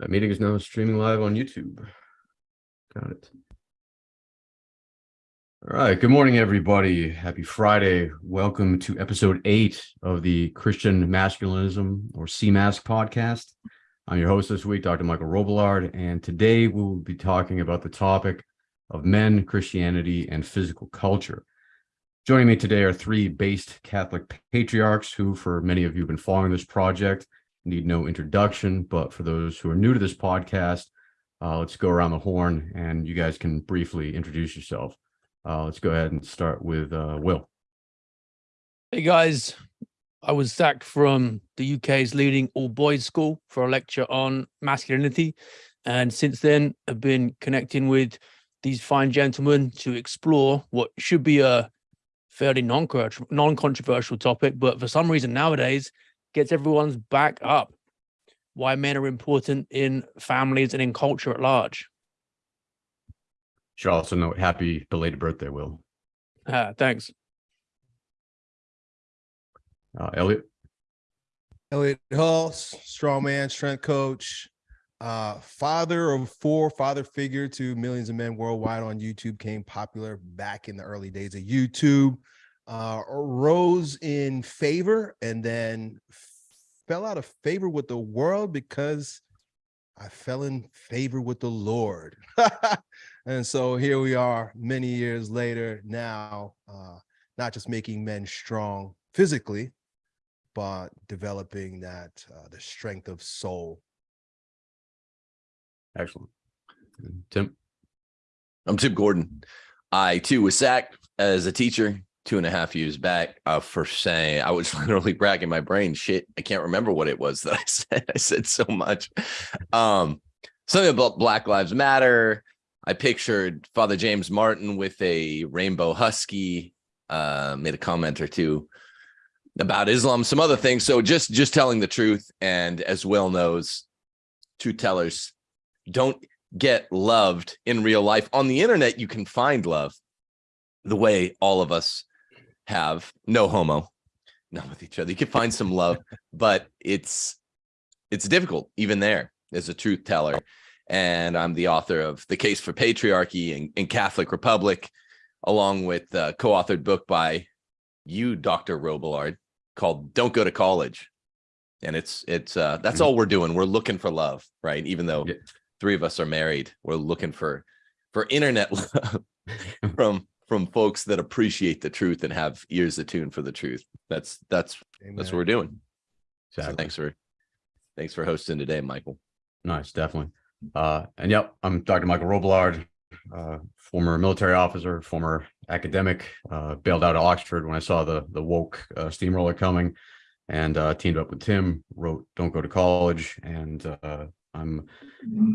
That meeting is now streaming live on YouTube. Got it. All right. Good morning, everybody. Happy Friday. Welcome to episode eight of the Christian Masculinism or CMAS podcast. I'm your host this week, Dr. Michael Robillard, and today we will be talking about the topic of men, Christianity, and physical culture. Joining me today are three based Catholic patriarchs who, for many of you, have been following this project need no introduction, but for those who are new to this podcast, uh, let's go around the horn and you guys can briefly introduce yourself. Uh, let's go ahead and start with uh, Will. Hey guys, I was sacked from the UK's leading all boys school for a lecture on masculinity. And since then, I've been connecting with these fine gentlemen to explore what should be a fairly non-controversial topic, but for some reason nowadays gets everyone's back up. Why men are important in families and in culture at large. Should also note happy belated birthday, Will. Ah, thanks. Uh, Elliot. Elliot Hulse, strongman, strength coach, uh, father of four, father figure to millions of men worldwide on YouTube, came popular back in the early days of YouTube uh, rose in favor and then fell out of favor with the world because I fell in favor with the Lord. and so here we are many years later now, uh, not just making men strong physically, but developing that uh, the strength of soul. Excellent. Tim? I'm Tim Gordon. I too was sacked as a teacher two and a half years back uh, for saying I was literally bragging my brain. Shit, I can't remember what it was that I said. I said so much. Um, something about Black Lives Matter. I pictured Father James Martin with a rainbow husky. Uh, made a comment or two about Islam, some other things. So just just telling the truth, and as Will knows, truth tellers don't get loved in real life. On the internet, you can find love the way all of us have no homo, not with each other. You can find some love, but it's it's difficult even there as a truth teller. And I'm the author of The Case for Patriarchy and, and Catholic Republic, along with a co-authored book by you, Dr. Robillard, called Don't Go to College. And it's it's uh that's all we're doing. We're looking for love, right? Even though yeah. three of us are married, we're looking for for internet love from from folks that appreciate the truth and have ears attuned for the truth. That's that's Amen. that's what we're doing. Exactly. So thanks for thanks for hosting today, Michael. Nice, definitely. Uh, and yep, I'm Dr. Michael Robillard, uh, former military officer, former academic, uh, bailed out of Oxford when I saw the the woke uh, steamroller coming, and uh, teamed up with Tim, wrote "Don't Go to College," and uh, I'm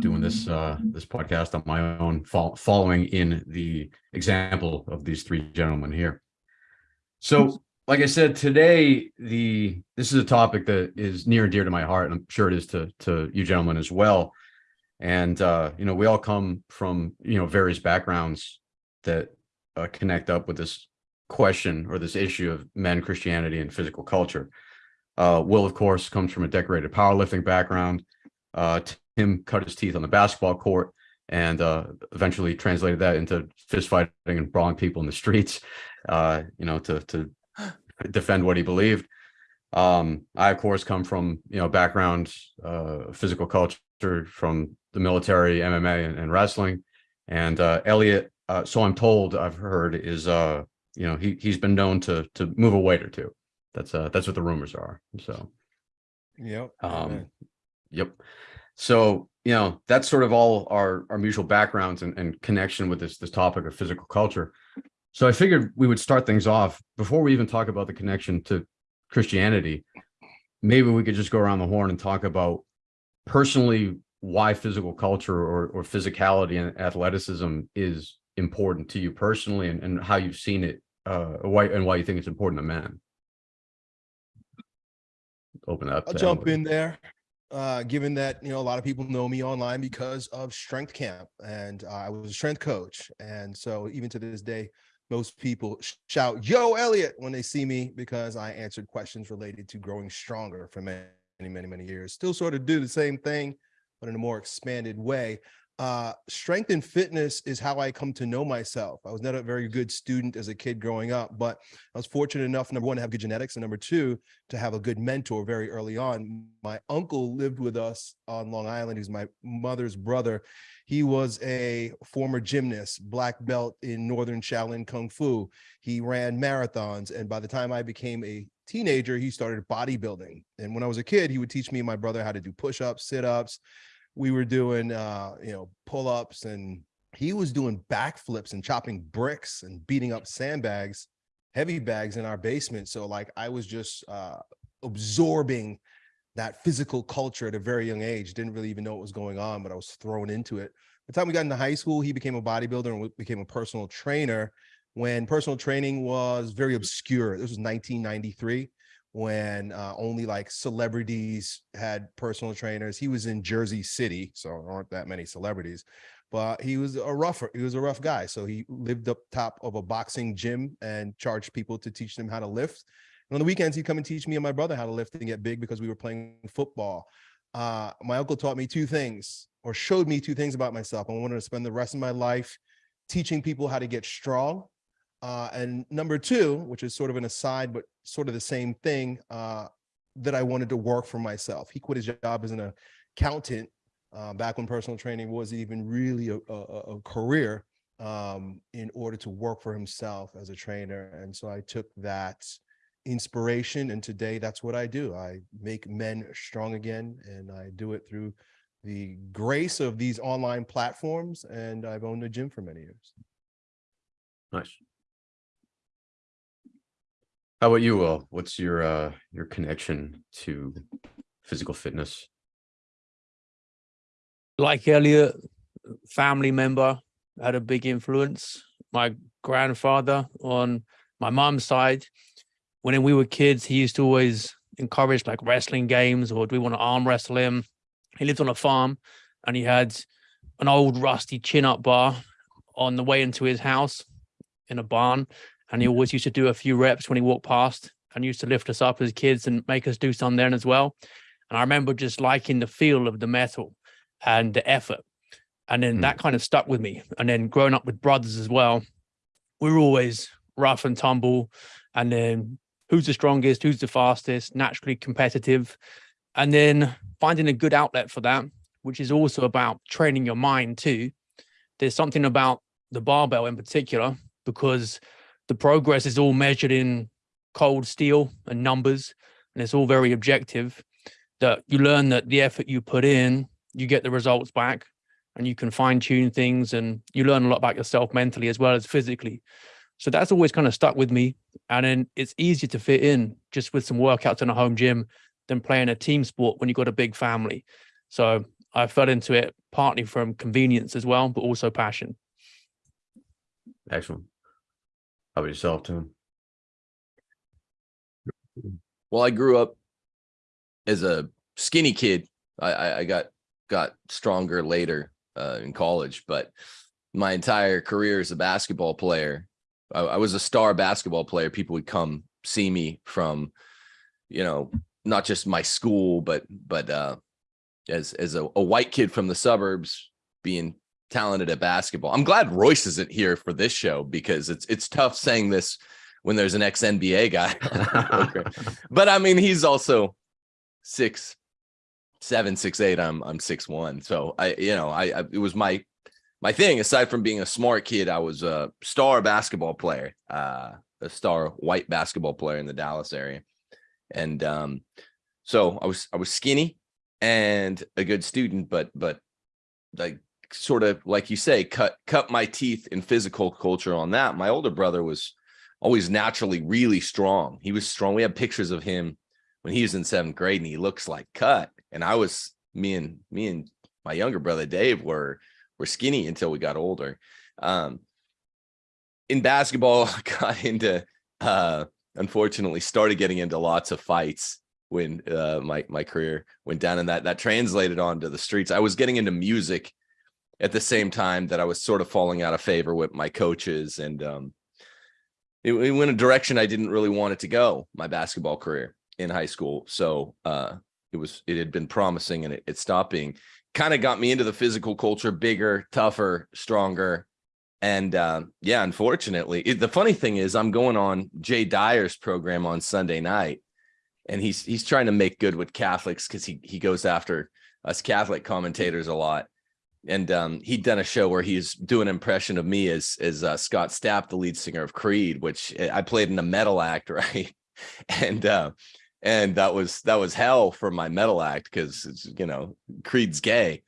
doing this uh, this podcast on my own, fo following in the example of these three gentlemen here. So, like I said, today the this is a topic that is near and dear to my heart, and I'm sure it is to to you gentlemen as well. And uh, you know, we all come from you know various backgrounds that uh, connect up with this question or this issue of men, Christianity, and physical culture. Uh, Will, of course, comes from a decorated powerlifting background uh, Tim cut his teeth on the basketball court and uh, eventually translated that into fist fighting and brawling people in the streets, uh, you know, to, to defend what he believed. Um, I, of course, come from, you know, background, uh, physical culture from the military, MMA and, and wrestling. And uh, Elliot, uh, so I'm told, I've heard is, uh, you know, he, he's been known to, to move a weight or two. That's, uh, that's what the rumors are. So, yep. Um, Yep. So, you know, that's sort of all our, our mutual backgrounds and, and connection with this, this topic of physical culture. So I figured we would start things off before we even talk about the connection to Christianity. Maybe we could just go around the horn and talk about personally why physical culture or, or physicality and athleticism is important to you personally and, and how you've seen it uh, why, and why you think it's important to men. Open up. I'll jump in there uh, given that you know a lot of people know me online because of strength camp and uh, i was a strength coach and so even to this day most people shout yo elliot when they see me because i answered questions related to growing stronger for many many many years still sort of do the same thing but in a more expanded way. Uh, strength and fitness is how I come to know myself. I was not a very good student as a kid growing up, but I was fortunate enough, number one, to have good genetics, and number two, to have a good mentor very early on. My uncle lived with us on Long Island. He's my mother's brother. He was a former gymnast, black belt in Northern Shaolin Kung Fu. He ran marathons. And by the time I became a teenager, he started bodybuilding. And when I was a kid, he would teach me and my brother how to do push-ups, sit-ups. We were doing, uh, you know, pull-ups and he was doing backflips and chopping bricks and beating up sandbags, heavy bags in our basement. So like I was just uh, absorbing that physical culture at a very young age. Didn't really even know what was going on, but I was thrown into it. By the time we got into high school, he became a bodybuilder and became a personal trainer when personal training was very obscure. This was 1993 when uh, only like celebrities had personal trainers. He was in Jersey City, so there aren't that many celebrities, but he was a rougher, he was a rough guy. So he lived up top of a boxing gym and charged people to teach them how to lift. And on the weekends, he'd come and teach me and my brother how to lift and get big because we were playing football. Uh, my uncle taught me two things or showed me two things about myself. I wanted to spend the rest of my life teaching people how to get strong. Uh, and number two, which is sort of an aside, but sort of the same thing, uh, that I wanted to work for myself. He quit his job as an accountant uh, back when personal training wasn't even really a, a, a career um, in order to work for himself as a trainer. And so I took that inspiration and today that's what I do. I make men strong again and I do it through the grace of these online platforms and I've owned a gym for many years. Nice. How about you, Will? What's your uh your connection to physical fitness? like Elliot, family member had a big influence. My grandfather on my mom's side, when we were kids, he used to always encourage like wrestling games or do we want to arm wrestle him? He lived on a farm and he had an old rusty chin up bar on the way into his house in a barn. And he always used to do a few reps when he walked past and used to lift us up as kids and make us do some then as well. And I remember just liking the feel of the metal and the effort. And then Mm. that kind of stuck with me. And then growing up with brothers as well, we were always rough and tumble. And then who's the strongest, who's the fastest, naturally competitive. And then finding a good outlet for that, which is also about training your mind too. There's something about the barbell in particular, because the progress is all measured in cold steel and numbers, and it's all very objective that you learn that the effort you put in, you get the results back and you can fine tune things and you learn a lot about yourself mentally as well as physically. So that's always kind of stuck with me. And then it's easier to fit in just with some workouts in a home gym than playing a team sport when you've got a big family. So I fell into it partly from convenience as well, but also passion. Excellent. How about yourself, Tim? Well, I grew up as a skinny kid. I, I, I got got stronger later uh, in college, but my entire career as a basketball player, I, I was a star basketball player. People would come see me from, you know, not just my school, but but uh, as as a, a white kid from the suburbs being talented at basketball. I'm glad Royce isn't here for this show because it's it's tough saying this when there's an ex NBA guy. But I mean, he's also six, seven, six, eight. I'm I'm six one. So I, you know, I, I it was my my thing. Aside from being a smart kid, I was a star basketball player, uh, a star white basketball player in the Dallas area, and um, so I was I was skinny and a good student, but but like sort of like you say, cut cut my teeth in physical culture on that. My older brother was always naturally really strong. He was strong. We have pictures of him when he was in seventh grade and he looks like cut. And I was me and me and my younger brother Dave were were skinny until we got older. Um in basketball, got into uh unfortunately started getting into lots of fights when uh my my career went down and that that translated onto the streets. I was getting into music at the same time that I was sort of falling out of favor with my coaches and um it, it went a direction I didn't really want it to go, my basketball career in high school. So uh, it was it had been promising and it, it stopped being. Kind of got me into the physical culture bigger tougher stronger. And uh, yeah unfortunately it, the funny thing is i'm going on jay dyer's program on sunday night and he's he's trying to make good with catholics because he he goes after us catholic commentators a lot and um, he'd done a show where he's doing an impression of me as as uh, Scott Stapp, the lead singer of Creed, which eh, I played in a metal act, right? And uh, and that was that was hell for my metal act because you know Creed's gay.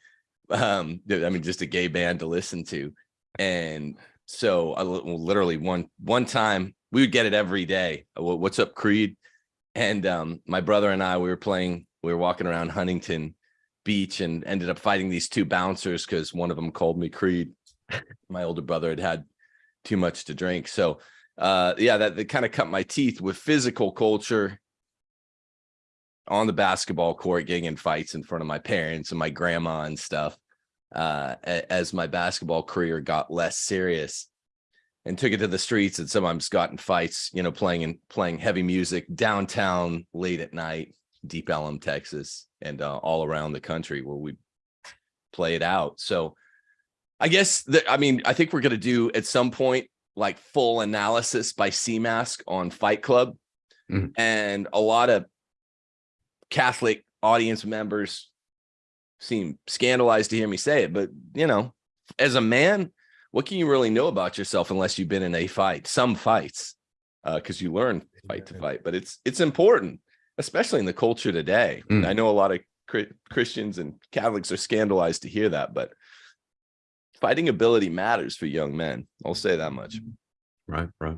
Um, I mean, just a gay band to listen to, and so literally one one time we would get it every day. What's up, Creed? And um, my brother and I, we were playing, we were walking around Huntington Beach and ended up fighting these two bouncers because one of them called me Creed. my older brother had had too much to drink. So uh yeah, that, that kind of cut my teeth with physical culture on the basketball court, getting in fights in front of my parents and my grandma and stuff. Uh as my basketball career got less serious and took it to the streets and sometimes got in fights, you know, playing and playing heavy music downtown late at night, Deep Ellum, Texas, and uh, all around the country where we play it out. So I guess that I mean, I think we're gonna do at some point like full analysis by CMask on Fight Club. Mhm. And a lot of Catholic audience members seem scandalized to hear me say it, but you know, as a man, what can you really know about yourself unless you've been in a fight, some fights, because you learn fight to fight. But it's it's important, especially in the culture today. Mm. I know a lot of Christians and Catholics are scandalized to hear that, but fighting ability matters for young men. I'll say that much. Right, right.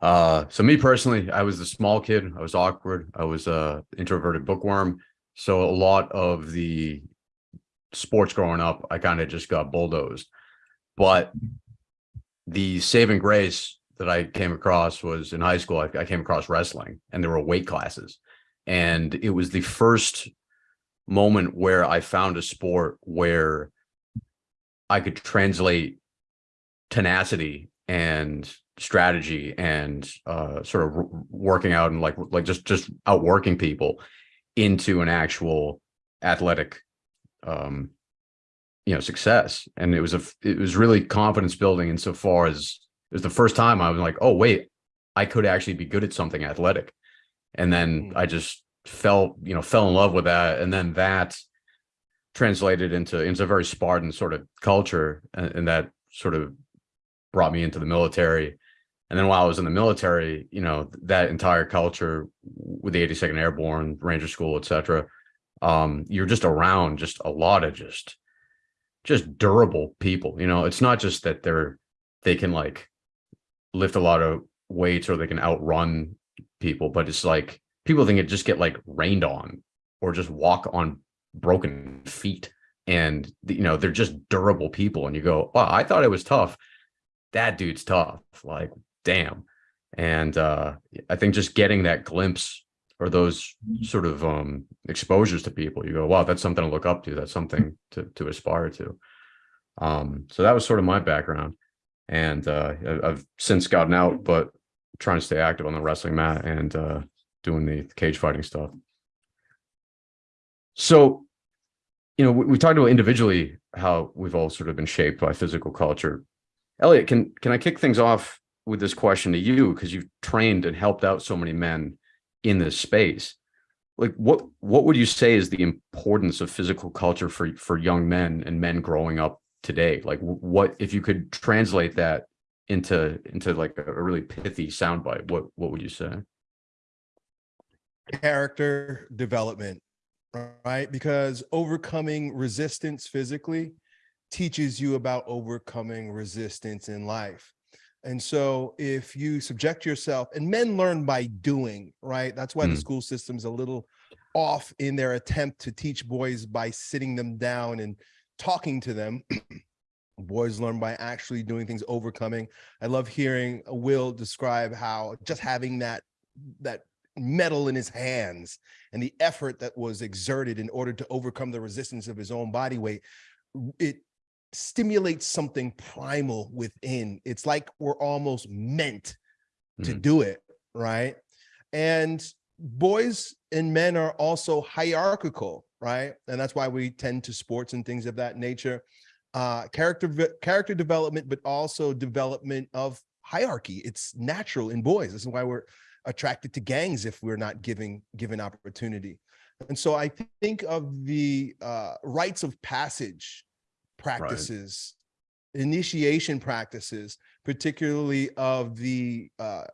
Uh, so me personally, I was a small kid. I was awkward. I was a introverted bookworm. So a lot of the sports growing up, I kind of just got bulldozed. But the saving grace that I came across was in high school. I, I came across wrestling, and there were weight classes, and it was the first moment where I found a sport where I could translate tenacity and strategy and uh sort of working out and like like just just outworking people into an actual athletic um you know success and it was a it was really confidence building insofar as it was the first time i was like oh wait i could actually be good at something athletic. And then Mm. i just fell you know fell in love with that and then that translated into into a very spartan sort of culture and, and that sort of brought me into the military. And then while i was in the military you know that entire culture with the 82nd airborne ranger school etc um you're just around just a lot of just just durable people you know? It's not just that they're they can like lift a lot of weights or they can outrun people but it's like people think it just get like rained on or just walk on broken feet. And you know they're just durable people and you go wow i thought it was tough. That dude's tough like damn. And uh i think just getting that glimpse or those sort of um exposures to people you go wow that's something to look up to that's something to to aspire to. Um so that was sort of my background and uh i've since gotten out but trying to stay active on the wrestling mat and uh doing the cage fighting stuff. So you know we, we talked about individually how we've all sort of been shaped by physical culture. Elliot can can i kick things off with this question to you? Because you've trained and helped out so many men in this space. Like what what would you say is the importance of physical culture for for young men and men growing up today like what if you could translate that into into like a really pithy soundbite what what would you say character development, right? Because overcoming resistance physically teaches you about overcoming resistance in life. And so if you subject yourself, and men learn by doing, right? That's why the Mm. school system's a little off in their attempt to teach boys by sitting them down and talking to them. boys learn by actually doing things, overcoming. I love hearing Will describe how just having that that metal in his hands and the effort that was exerted in order to overcome the resistance of his own body weight it stimulates something primal within it's like we're almost meant to Mhm. do it right and boys and men are also hierarchical, right? And that's why we tend to sports and things of that nature. Uh, character character development, but also development of hierarchy. It's natural in boys. This is why we're attracted to gangs if we're not giving given opportunity. And so I think of the uh, rites of passage practices, initiation practices, particularly of the uh,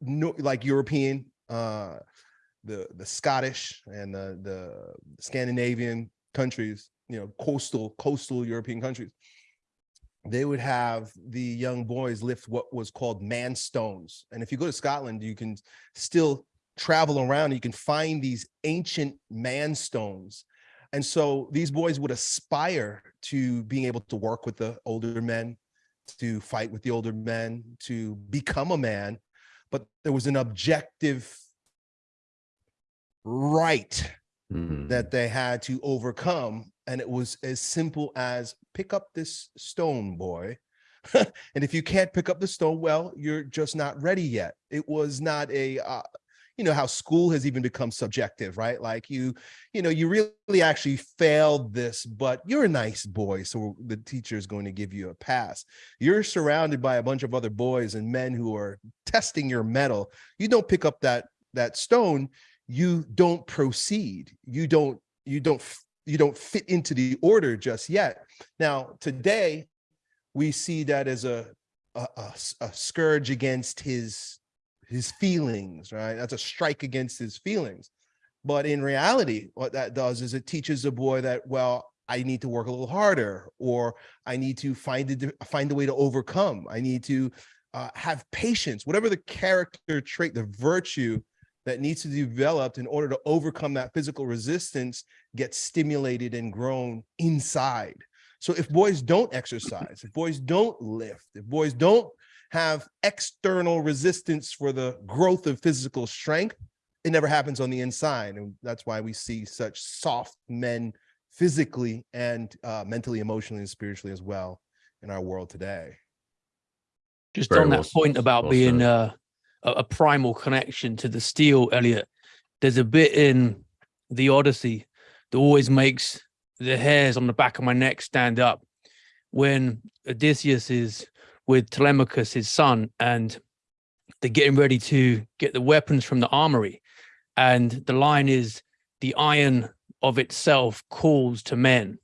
no, like European, uh, the the Scottish and the the Scandinavian countries, you know, coastal coastal European countries. They would have the young boys lift what was called man stones, and if you go to Scotland, you can still travel around. You can find these ancient man stones, and so these boys would aspire to being able to work with the older men, to fight with the older men, to become a man, but there was an objective right Hmm. that they had to overcome. And it was as simple as pick up this stone, boy. and if you can't pick up the stone, well, you're just not ready yet. It was not a, uh, you know, how school has even become subjective, right? Like you, you know, you really actually failed this, but you're a nice boy. So the teacher is going to give you a pass. You're surrounded by a bunch of other boys and men who are testing your mettle. You don't pick up that, that stone, you don't proceed. You don't you don't you don't fit into the order just yet. Now today we see that as a a scourge against his his feelings right? That's a strike against his feelings. But in reality what that does is it teaches a boy that well i need to work a little harder or i need to find a find a way to overcome. I need to uh, have patience. Whatever the character trait the virtue that needs to be developed in order to overcome that physical resistance gets stimulated and grown inside. So if boys don't exercise, if boys don't lift, if boys don't have external resistance for the growth of physical strength, it never happens on the inside. And that's why we see such soft men physically and uh, mentally, emotionally, and spiritually as well in our world today. Just Very on well that point about well being uh, a, a primal connection to the steel, Elliot, there's a bit in the Odyssey that always makes the hairs on the back of my neck stand up when Odysseus is with Telemachus, his son, and they're getting ready to get the weapons from the armory. And the line is, the iron of itself calls to men.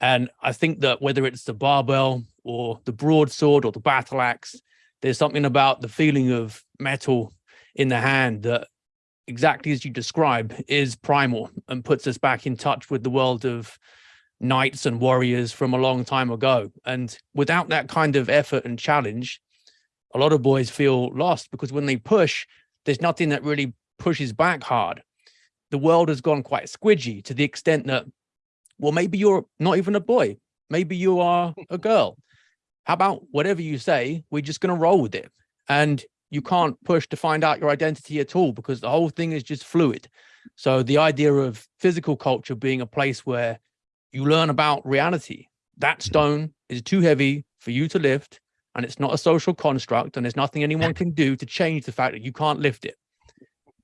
And I think that whether it's the barbell or the broadsword or the battle axe, there's something about the feeling of metal in the hand that exactly as you describe is primal and puts us back in touch with the world of knights and warriors from a long time ago. And without that kind of effort and challenge, a lot of boys feel lost because when they push, there's nothing that really pushes back hard. The world has gone quite squidgy to the extent that, well, maybe you're not even a boy. Maybe you are a girl. How about whatever you say, we're just going to roll with it. And you can't push to find out your identity at all because the whole thing is just fluid. So the idea of physical culture being a place where you learn about reality, that stone is too heavy for you to lift and it's not a social construct and there's nothing anyone can do to change the fact that you can't lift it.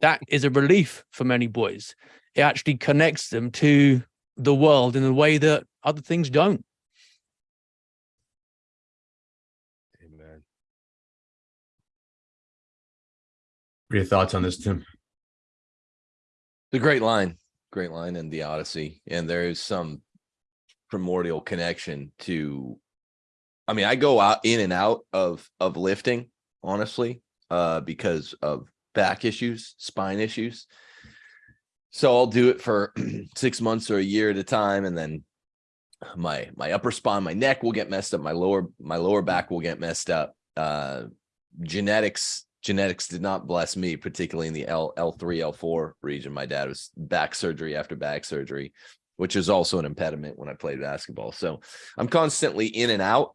That is a relief for many boys. It actually connects them to the world in a way that other things don't. What are your thoughts on this, Tim? The great line, great line in the Odyssey, and there is some primordial connection to. I mean, I go out in and out of of lifting, honestly, uh, because of back issues, spine issues. So I'll do it for six months or a year at a time, and then my my upper spine, my neck will get messed up, my lower my lower back will get messed up. Uh, genetics genetics did not bless me, particularly in the L L3, L4 region. My dad was back surgery after back surgery, which is also an impediment when I played basketball. So I'm constantly in and out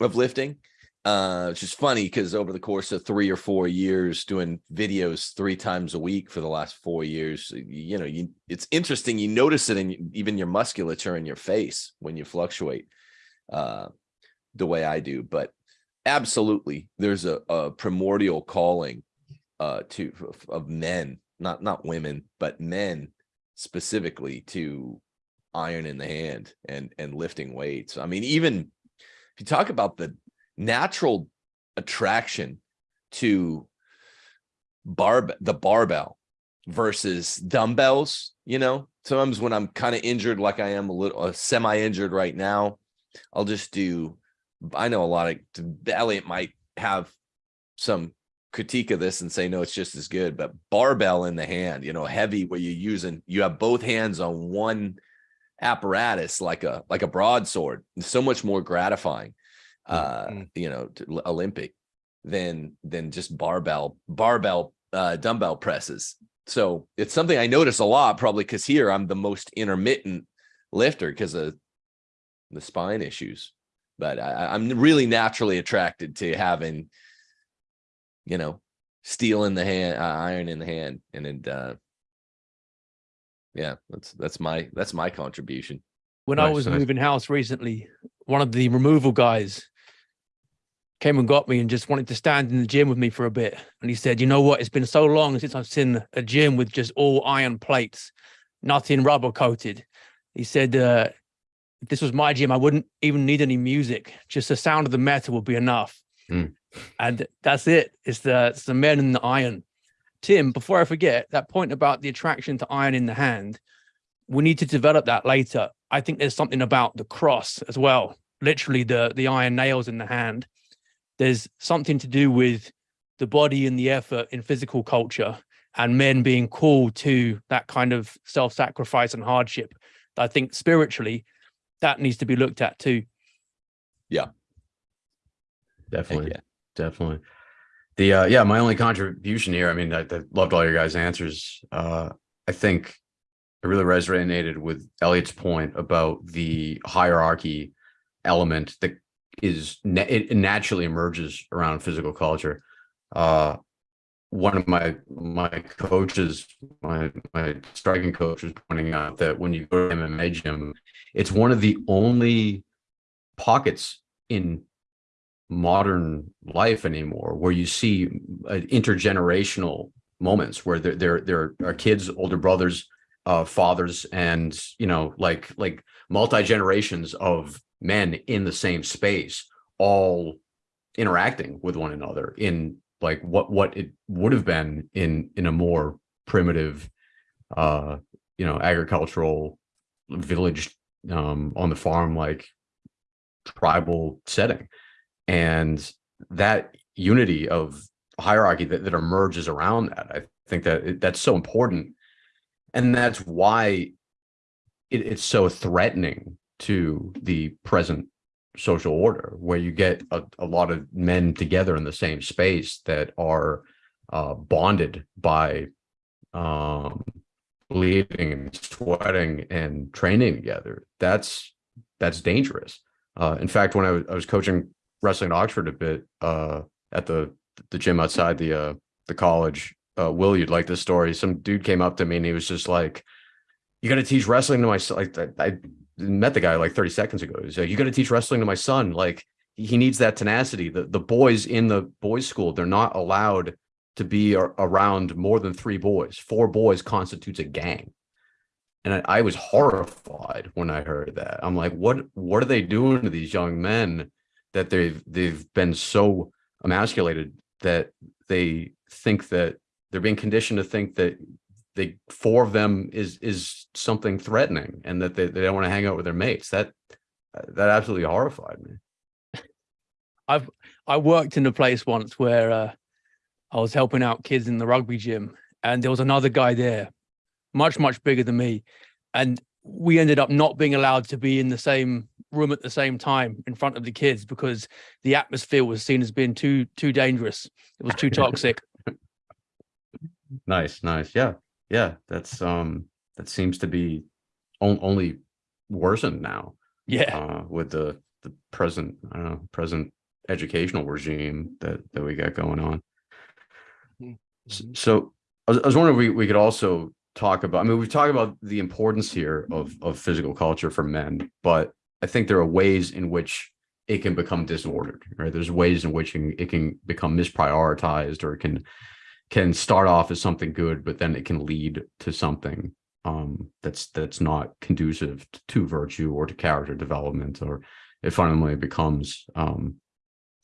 of lifting. Uh, which is funny because over the course of three or four years, doing videos three times a week for the last four years, you know, you it's interesting. You notice it in even your musculature in your face when you fluctuate, uh, the way I do. But absolutely there's a, a primordial calling uh to of men not not women, but men specifically to iron in the hand and and lifting weights. I mean, even if you talk about the natural attraction to barb the barbell versus dumbbells, you know, sometimes when I'm kind of injured, like I am a little uh, semi-injured right now, I'll just do. I know a lot of Elliot might have some critique of this and say no, it's just as good, but barbell in the hand, you know, heavy where you're using you have both hands on one apparatus like a like a broadsword, it's so much more gratifying. Uh, Mm. you know, Olympic than than just barbell barbell uh dumbbell presses. So it's something I notice a lot, probably because here I'm the most intermittent lifter because of the spine issues. But I, I- I'm really naturally attracted to having, you know, steel in the hand, uh, iron in the hand, and it, uh, yeah, that's that's my that's my contribution. when I was nice. moving house recently, one of the removal guys came and got me and just wanted to stand in the gym with me for a bit. And he said, you know what? It's been so long since I've seen a gym with just all iron plates, nothing rubber coated. He said, uh, if this was my gym, I wouldn't even need any music. Just the sound of the metal would be enough. Mm. And that's it. It's the, it's the men and the iron. Tim, before I forget that point about the attraction to iron in the hand, we need to develop that later. I think there's something about the cross as well, literally the the iron nails in the hand. There's something to do with the body and the effort in physical culture and men being called to that kind of self-sacrifice and hardship. I think spiritually that needs to be looked at too. Yeah. Definitely. yeah. definitely. The uh yeah, my only contribution here, I mean, I, I loved all your guys' answers. Uh I think I really resonated with Elliot's point about the hierarchy element that is it naturally emerges around physical culture. Uh one of my my coaches, my my striking coach was pointing out that when you go to MMA gym, it's one of the only pockets in modern life anymore where you see uh, intergenerational moments where there there there are kids older brothers uh fathers and you know like like multi generations of men in the same space all interacting with one another in like what what it would have been in in a more primitive uh you know agricultural village um on the farm like tribal setting. And that unity of hierarchy that, that emerges around that i think that it- that's so important. And that's why it, it's so threatening to the present social order where you get a, a lot of men together in the same space that are uh, bonded by um, bleeding and sweating and training together that's that's dangerous uh, in fact when I was, I was coaching wrestling at Oxford a bit uh, at the the gym outside the uh, the college. Uh, Will, you'd like this story? Some dude came up to me and he was just like, "You got to teach wrestling to my. Like I, I met the guy like 30 seconds ago. He's like, "You got to teach wrestling to my son. Like he needs that tenacity." The the boys in the boys' school they're not allowed to be ar- around more than three boys. Four boys constitutes a gang. And I, I was horrified when I heard that. I'm like, what what are they doing to these young men that they've they've been so emasculated that they think that they're being conditioned to think that they four of them is is something threatening and that they, they don't want to hang out with their mates. That that absolutely horrified me. I worked in a place once where uh, I was helping out kids in the rugby gym, and there was another guy there, much much bigger than me, and we ended up not being allowed to be in the same room at the same time in front of the kids because the atmosphere was seen as being too too dangerous. It was too toxic. Nice, nice. Yeah. Yeah. That's um that seems to be on, only worsened now. Yeah, uh, with the the present I don't know present educational regime that that we got going on. S- So I was, I was wondering if we we could also talk about. I mean, we've talked about the importance here of of physical culture for men, but I think there are ways in which it can become disordered. Right? There's ways in which it can become misprioritized or it can can start off as something good, but then it can lead to something um, that's that's not conducive to virtue or to character development, or it fundamentally becomes um,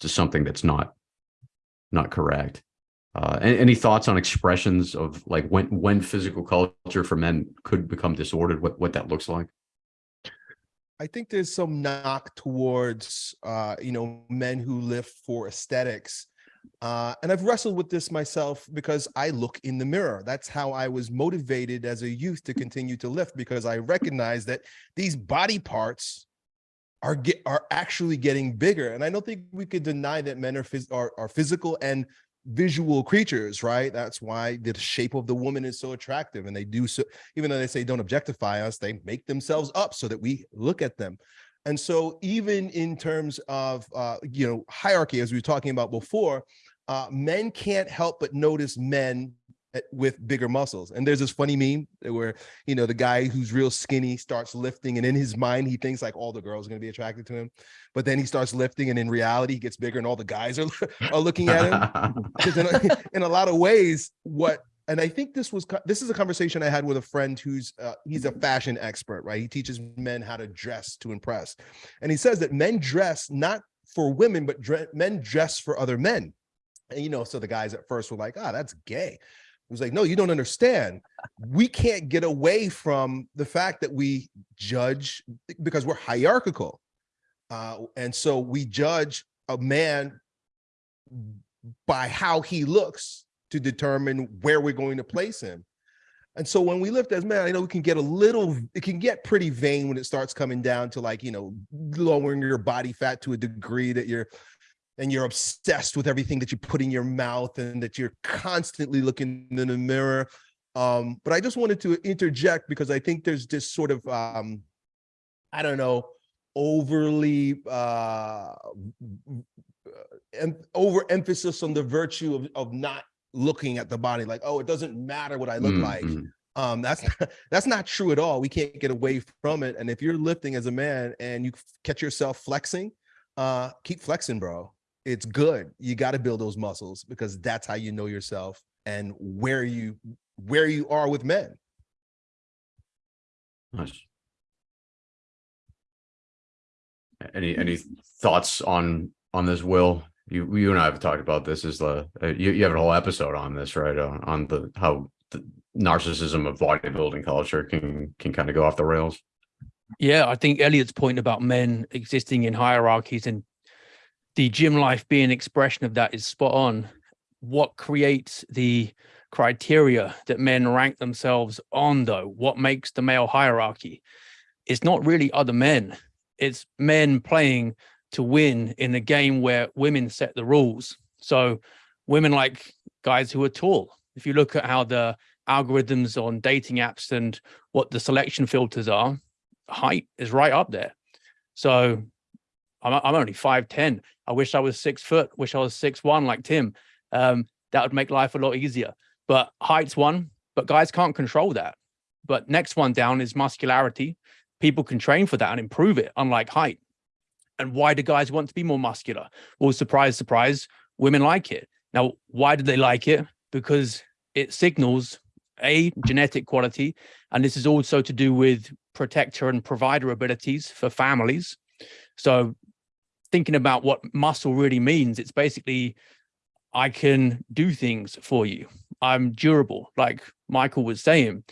just something that's not not correct. Uh, a- any, thoughts on expressions of like when when physical culture for men could become disordered? What what that looks like? I think there's some knock towards uh, you know men who live for aesthetics, uh, and I've wrestled with this myself because I look in the mirror. That's how I was motivated as a youth to continue to lift because I recognize that these body parts are get are actually getting bigger, and I don't think we could deny that men are phys- are, are physical and visual creatures, right? That's why the shape of the woman is so attractive. And they do so, even though they say don't objectify us, they make themselves up so that we look at them. And so even in terms of, uh, you know, hierarchy, as we were talking about before, uh, men can't help but notice men with bigger muscles. And there's this funny meme where, you know, the guy who's real skinny starts lifting and in his mind, he thinks like all the girls are going to be attracted to him. But then he starts lifting and in reality, he gets bigger and all the guys are, are looking at him because in a lot of ways what and i think this was this is a conversation i had with a friend who's uh, he's a fashion expert right? He teaches men how to dress to impress. And he says that men dress not for women but dre- men dress for other men. And you know so the guys at first were like ah that's gay. He was like no you don't understand. We can't get away from the fact that we judge because we're hierarchical. Uh, and so we judge a man by how he looks to determine where we're going to place him. And so when we lift as men, I know we can get a little, it can get pretty vain when it starts coming down to like, you know, lowering your body fat to a degree that you're, and you're obsessed with everything that you put in your mouth and that you're constantly looking in the mirror. Um, but I just wanted to interject because I think there's this sort of, um, I don't know, overly uh, em- overemphasis on the virtue of, of not looking at the body like oh it doesn't matter what i look Mm, like mm. um that's not, that's not true at all we can't get away from it and if you're lifting as a man and you catch yourself flexing uh keep flexing bro it's good you got to build those muscles because that's how you know yourself and where you where you are with men Nice. Any any thoughts on on this, Will? You you and I have talked about this. Is the uh, you you have a whole episode on this, right? On, on the how the narcissism of bodybuilding culture can can kind of go off the rails. Yeah, I think Elliot's point about men existing in hierarchies and the gym life being an expression of that is spot on. What creates the criteria that men rank themselves on, though? What makes the male hierarchy? It's not really other men, it's men playing to win in a game where women set the rules. So women like guys who are tall. If you look at how the algorithms on dating apps and what the selection filters are, height is right up there. So I'm, I'm only 5'10. I wish I was six foot, wish I was six one like Tim. Um, that would make life a lot easier. But height's one, but guys can't control that. But next one down is muscularity. People can train for that and improve it, unlike height. And why do guys want to be more muscular? Well, surprise, surprise, women like it. Now, why do they like it? Because it signals a genetic quality, and this is also to do with protector and provider abilities for families. So, thinking about what muscle really means, it's basically I can do things for you. I'm durable, like Michael was saying.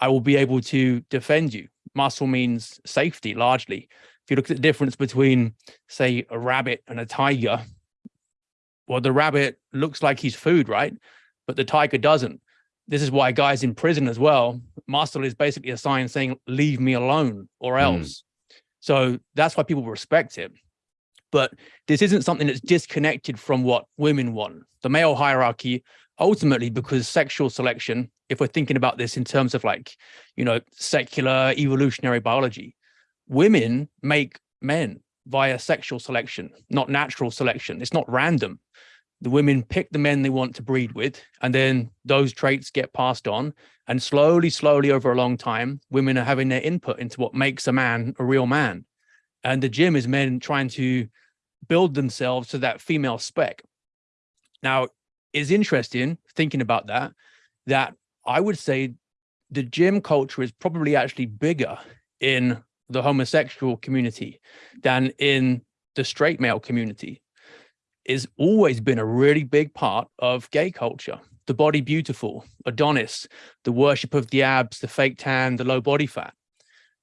I will be able to defend you. Muscle means safety largely. If you look at the difference between, say, a rabbit and a tiger, well, the rabbit looks like he's food, right? But the tiger doesn't. This is why guys in prison as well, muscle is basically a sign saying, leave me alone or Mm. else. So that's why people respect it. But this isn't something that's disconnected from what women want. The male hierarchy, ultimately, because sexual selection, if we're thinking about this in terms of like, you know, secular evolutionary biology, women make men via sexual selection, not natural selection. It's not random. The women pick the men they want to breed with, and then those traits get passed on. And slowly, slowly over a long time, women are having their input into what makes a man a real man. And the gym is men trying to build themselves to that female spec. Now, it's interesting thinking about that, that I would say the gym culture is probably actually bigger in the homosexual community than in the straight male community. It's always been a really big part of gay culture. The body beautiful, Adonis, the worship of the abs, the fake tan, the low body fat.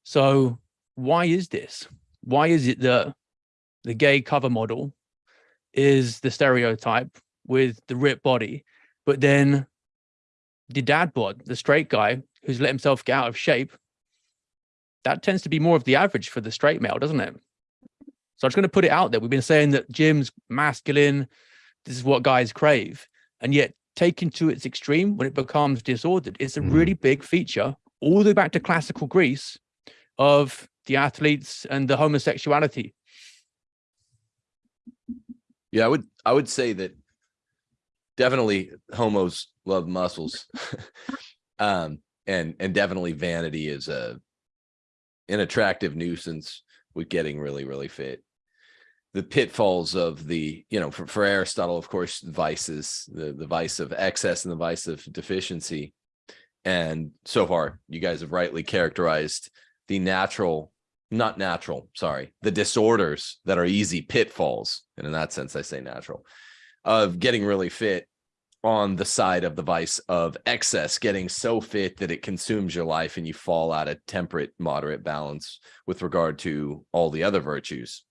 So why is this? Why is it that the gay cover model is the stereotype with the ripped body, but then the dad bod, the straight guy who's let himself get out of shape, that tends to be more of the average for the straight male, doesn't it? So I'm just going to put it out there. We've been saying that gym's masculine. This is what guys crave. And yet taken to its extreme when it becomes disordered, it's a Mhm. really big feature all the way back to classical Greece of the athletes and the homosexuality. Yeah, I would I would say that definitely homos love muscles. um and and definitely vanity is a an attractive nuisance with getting really really fit. The pitfalls of the, you know, for, for Aristotle, of course, vices, the the vice of excess and the vice of deficiency. And so far, you guys have rightly characterized the natural not natural, sorry, the disorders that are easy pitfalls. And in that sense, I say natural of getting really fit on the side of the vice of excess, getting so fit that it consumes your life and you fall out of temperate, moderate balance with regard to all the other virtues.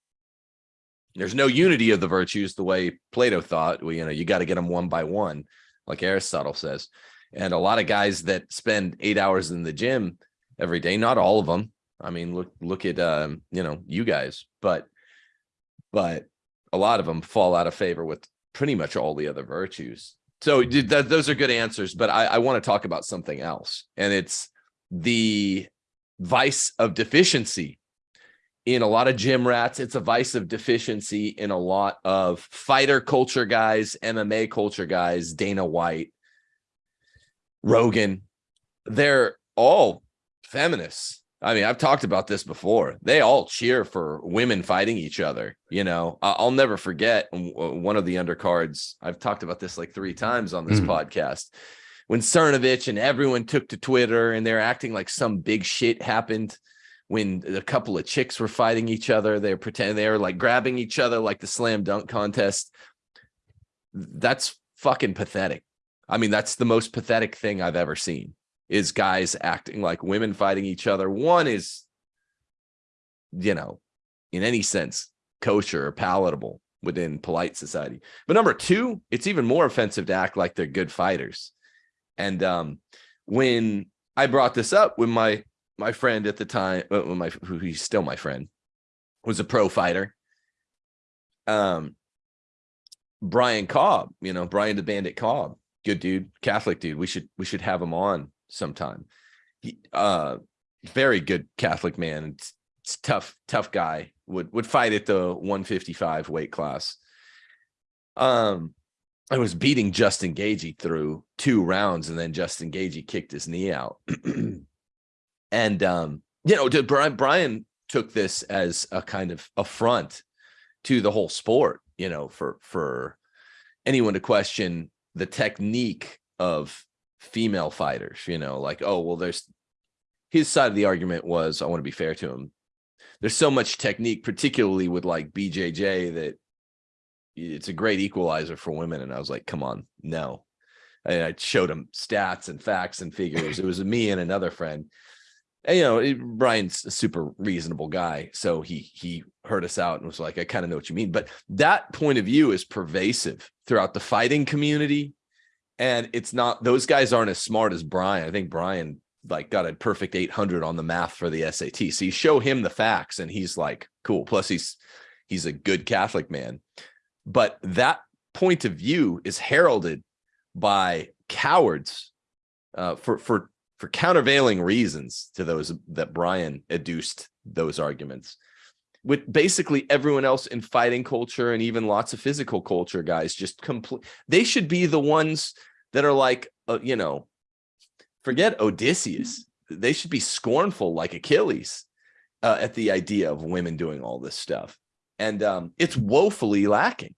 There's no unity of the virtues the way Plato thought. Well, you know, you got to get them one by one, like Aristotle says. And a lot of guys that spend eight hours in the gym every day, not all of them, I mean, look look at um, you know, you guys, but but a lot of them fall out of favor with pretty much all the other virtues. So those are good answers, but I, I want to talk about something else, and it's the vice of deficiency in a lot of gym rats. It's a vice of deficiency in a lot of fighter culture guys, MMA culture guys, Dana White, Rogan. They're all feminists. I mean, I've talked about this before. They all cheer for women fighting each other. You know, I'll never forget one of the undercards. I've talked about this like three times on this Mm. podcast. When Cernovich and everyone took to Twitter and they're acting like some big shit happened when a couple of chicks were fighting each other. They're pretending they were like grabbing each other like the slam dunk contest. That's fucking pathetic. I mean, that's the most pathetic thing I've ever seen is guys acting like women fighting each other. One is, you know, in any sense, kosher or palatable within polite society. But number two, it's even more offensive to act like they're good fighters. And um, when I brought this up with my my friend at the time, when my who he's still my friend, was a pro fighter. Um, Brian Cobb, you know, Brian the Bandit Cobb, good dude, Catholic dude. We should we should have him on sometime. He uh very good Catholic man. It's, it's tough, tough guy. Would would fight at the 155 weight class. Um I was beating Justin Gaethje through two rounds, and then Justin Gaethje kicked his knee out. and um, you know, Brian Brian took this as a kind of affront to the whole sport, you know, for for anyone to question the technique of female fighters, you know, like, oh, well, there's his side of the argument was, I want to be fair to him. There's so much technique, particularly with like BJJ, that it's a great equalizer for women. And I was like, come on, no. And I showed him stats and facts and figures. It was me and another friend. And, you know, it- Brian's a super reasonable guy. So he he heard us out and was like, I kind of know what you mean. But that point of view is pervasive throughout the fighting community. And it's not those guys aren't as smart as Brian. I think Brian like got a perfect 800 on the math for the SAT. So you show him the facts and he's like, cool. Plus he's he's a good Catholic man. But that point of view is heralded by cowards uh, for for for countervailing reasons to those that Brian adduced those arguments. With basically everyone else in fighting culture and even lots of physical culture guys just complete they should be the ones that are like uh, you know forget Odysseus they should be scornful like Achilles uh, at the idea of women doing all this stuff and um, it's woefully lacking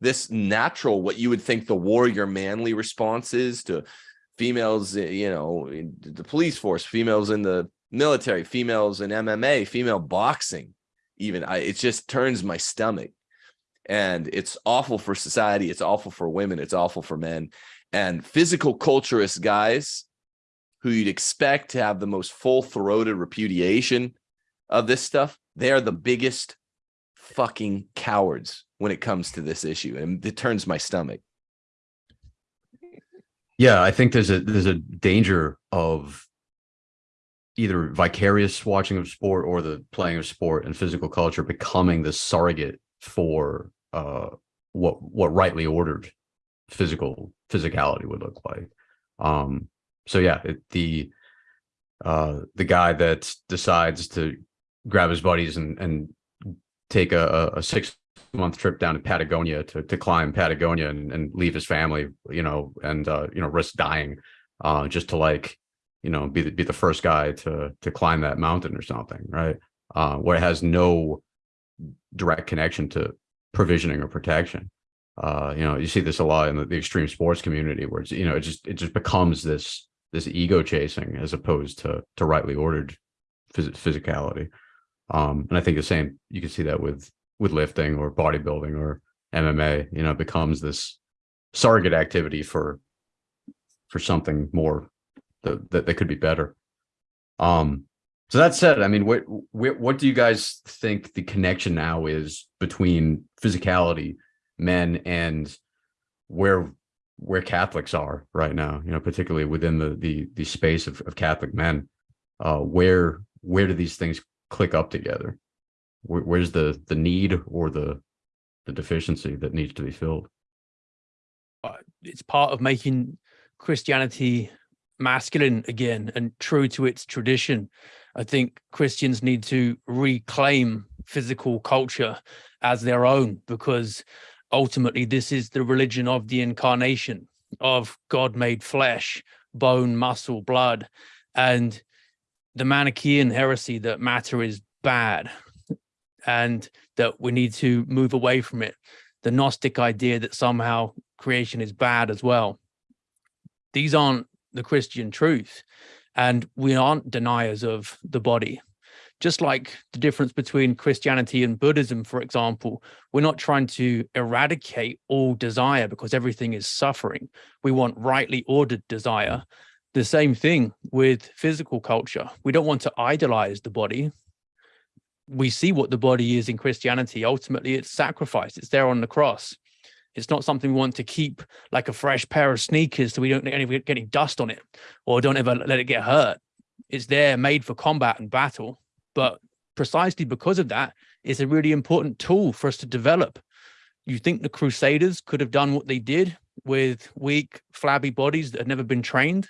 this natural, what you would think the warrior manly response is to females, eh, you know, in the police force, females in the military, females in MMA, female boxing, even I, it just turns my stomach. And it's awful for society. It's awful for women. It's awful for men. And physical culturist guys who you'd expect to have the most full throated repudiation of this stuff, they're the biggest fucking cowards when it comes to this issue. And it turns my stomach. Yeah, I think there's a there's a danger of either vicarious watching of sport or the playing of sport and physical culture becoming the surrogate for uh what what rightly ordered physical physicality would look like. Um so yeah, it, the uh the guy that decides to grab his buddies and and take a, a six month trip down to Patagonia to to climb Patagonia and, and leave his family, you know, and uh, you know, risk dying, uh, just to like, you know, be the, be the first guy to to climb that mountain or something, right? Uh, where it has no direct connection to provisioning or protection. Uh, you know, you see this a lot in the, the extreme sports community, where it's you know, it just it just becomes this this ego chasing as opposed to to rightly ordered phys physicality. Um, and I think the same you can see that with with lifting or bodybuilding or MMA, you know, it becomes this surrogate activity for for something more that that, that could be better. Um, so that said, I mean, what, what what do you guys think the connection now is between physicality, men, and where where Catholics are right now? You know, particularly within the the the space of, of Catholic men. Uh, where where do these things click up together? Where, where's the the need or the the deficiency that needs to be filled? it's part of making Christianity masculine again and true to its tradition. I think Christians need to reclaim physical culture as their own because ultimately this is the religion of the incarnation of God made flesh, bone, muscle, blood, and the Manichaean heresy that matter is bad and that we need to move away from it. The Gnostic idea that somehow creation is bad as well. These aren't the Christian truth. And we aren't deniers of the body. Just like the difference between Christianity and Buddhism, for example, we're not trying to eradicate all desire because everything is suffering. We want rightly ordered desire. The same thing with physical culture. We don't want to idolize the body. We see what the body is in Christianity. Ultimately, it's sacrifice. It's there on the cross. It's not something we want to keep like a fresh pair of sneakers so we don't get any dust on it or don't ever let it get hurt. It's there made for combat and battle. But precisely because of that, it's a really important tool for us to develop. You think the Crusaders could have done what they did with weak, flabby bodies that had never been trained?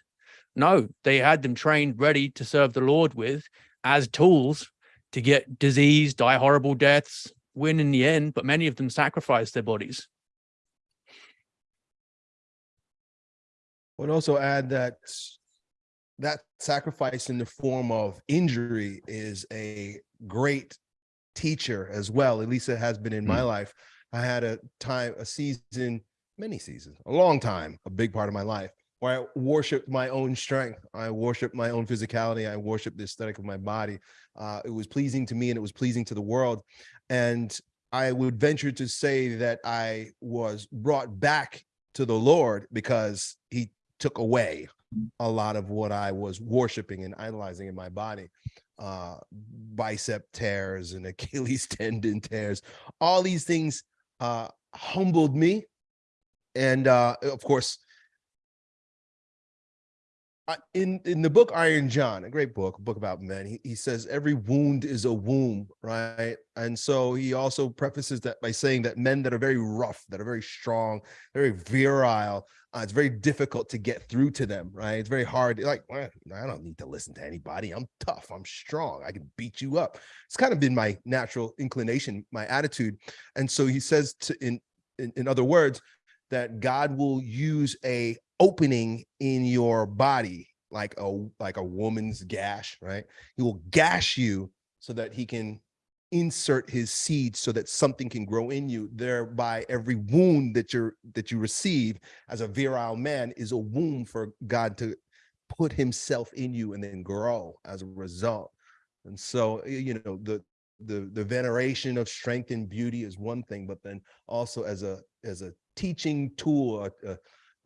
No, they had them trained ready to serve the Lord with as tools to get disease, die horrible deaths, win in the end, but many of them sacrificed their bodies. I would also add that that sacrifice in the form of injury is a great teacher as well. At least it has been in mm. my life. I had a time, a season, many seasons, a long time, a big part of my life where I worshiped my own strength. I worshiped my own physicality. I worshiped the aesthetic of my body. Uh, it was pleasing to me and it was pleasing to the world. And I would venture to say that I was brought back to the Lord because he took away a lot of what I was worshiping and idolizing in my body. Uh, bicep tears and Achilles tendon tears, all these things uh, humbled me. And uh, of course, in in the book Iron John, a great book, a book about men, he, he says every wound is a womb, right? And so he also prefaces that by saying that men that are very rough, that are very strong, very virile, uh, it's very difficult to get through to them, right? It's very hard. Like, well, I don't need to listen to anybody. I'm tough. I'm strong. I can beat you up. It's kind of been my natural inclination, my attitude. And so he says to in in, in other words, that God will use a opening in your body like a like a woman's gash right he will gash you so that he can insert his seed so that something can grow in you. Thereby every wound that you're that you receive as a virile man is a wound for god to put himself in you and then grow as a result. And so you know the the the veneration of strength and beauty is one thing but then also as a as a teaching tool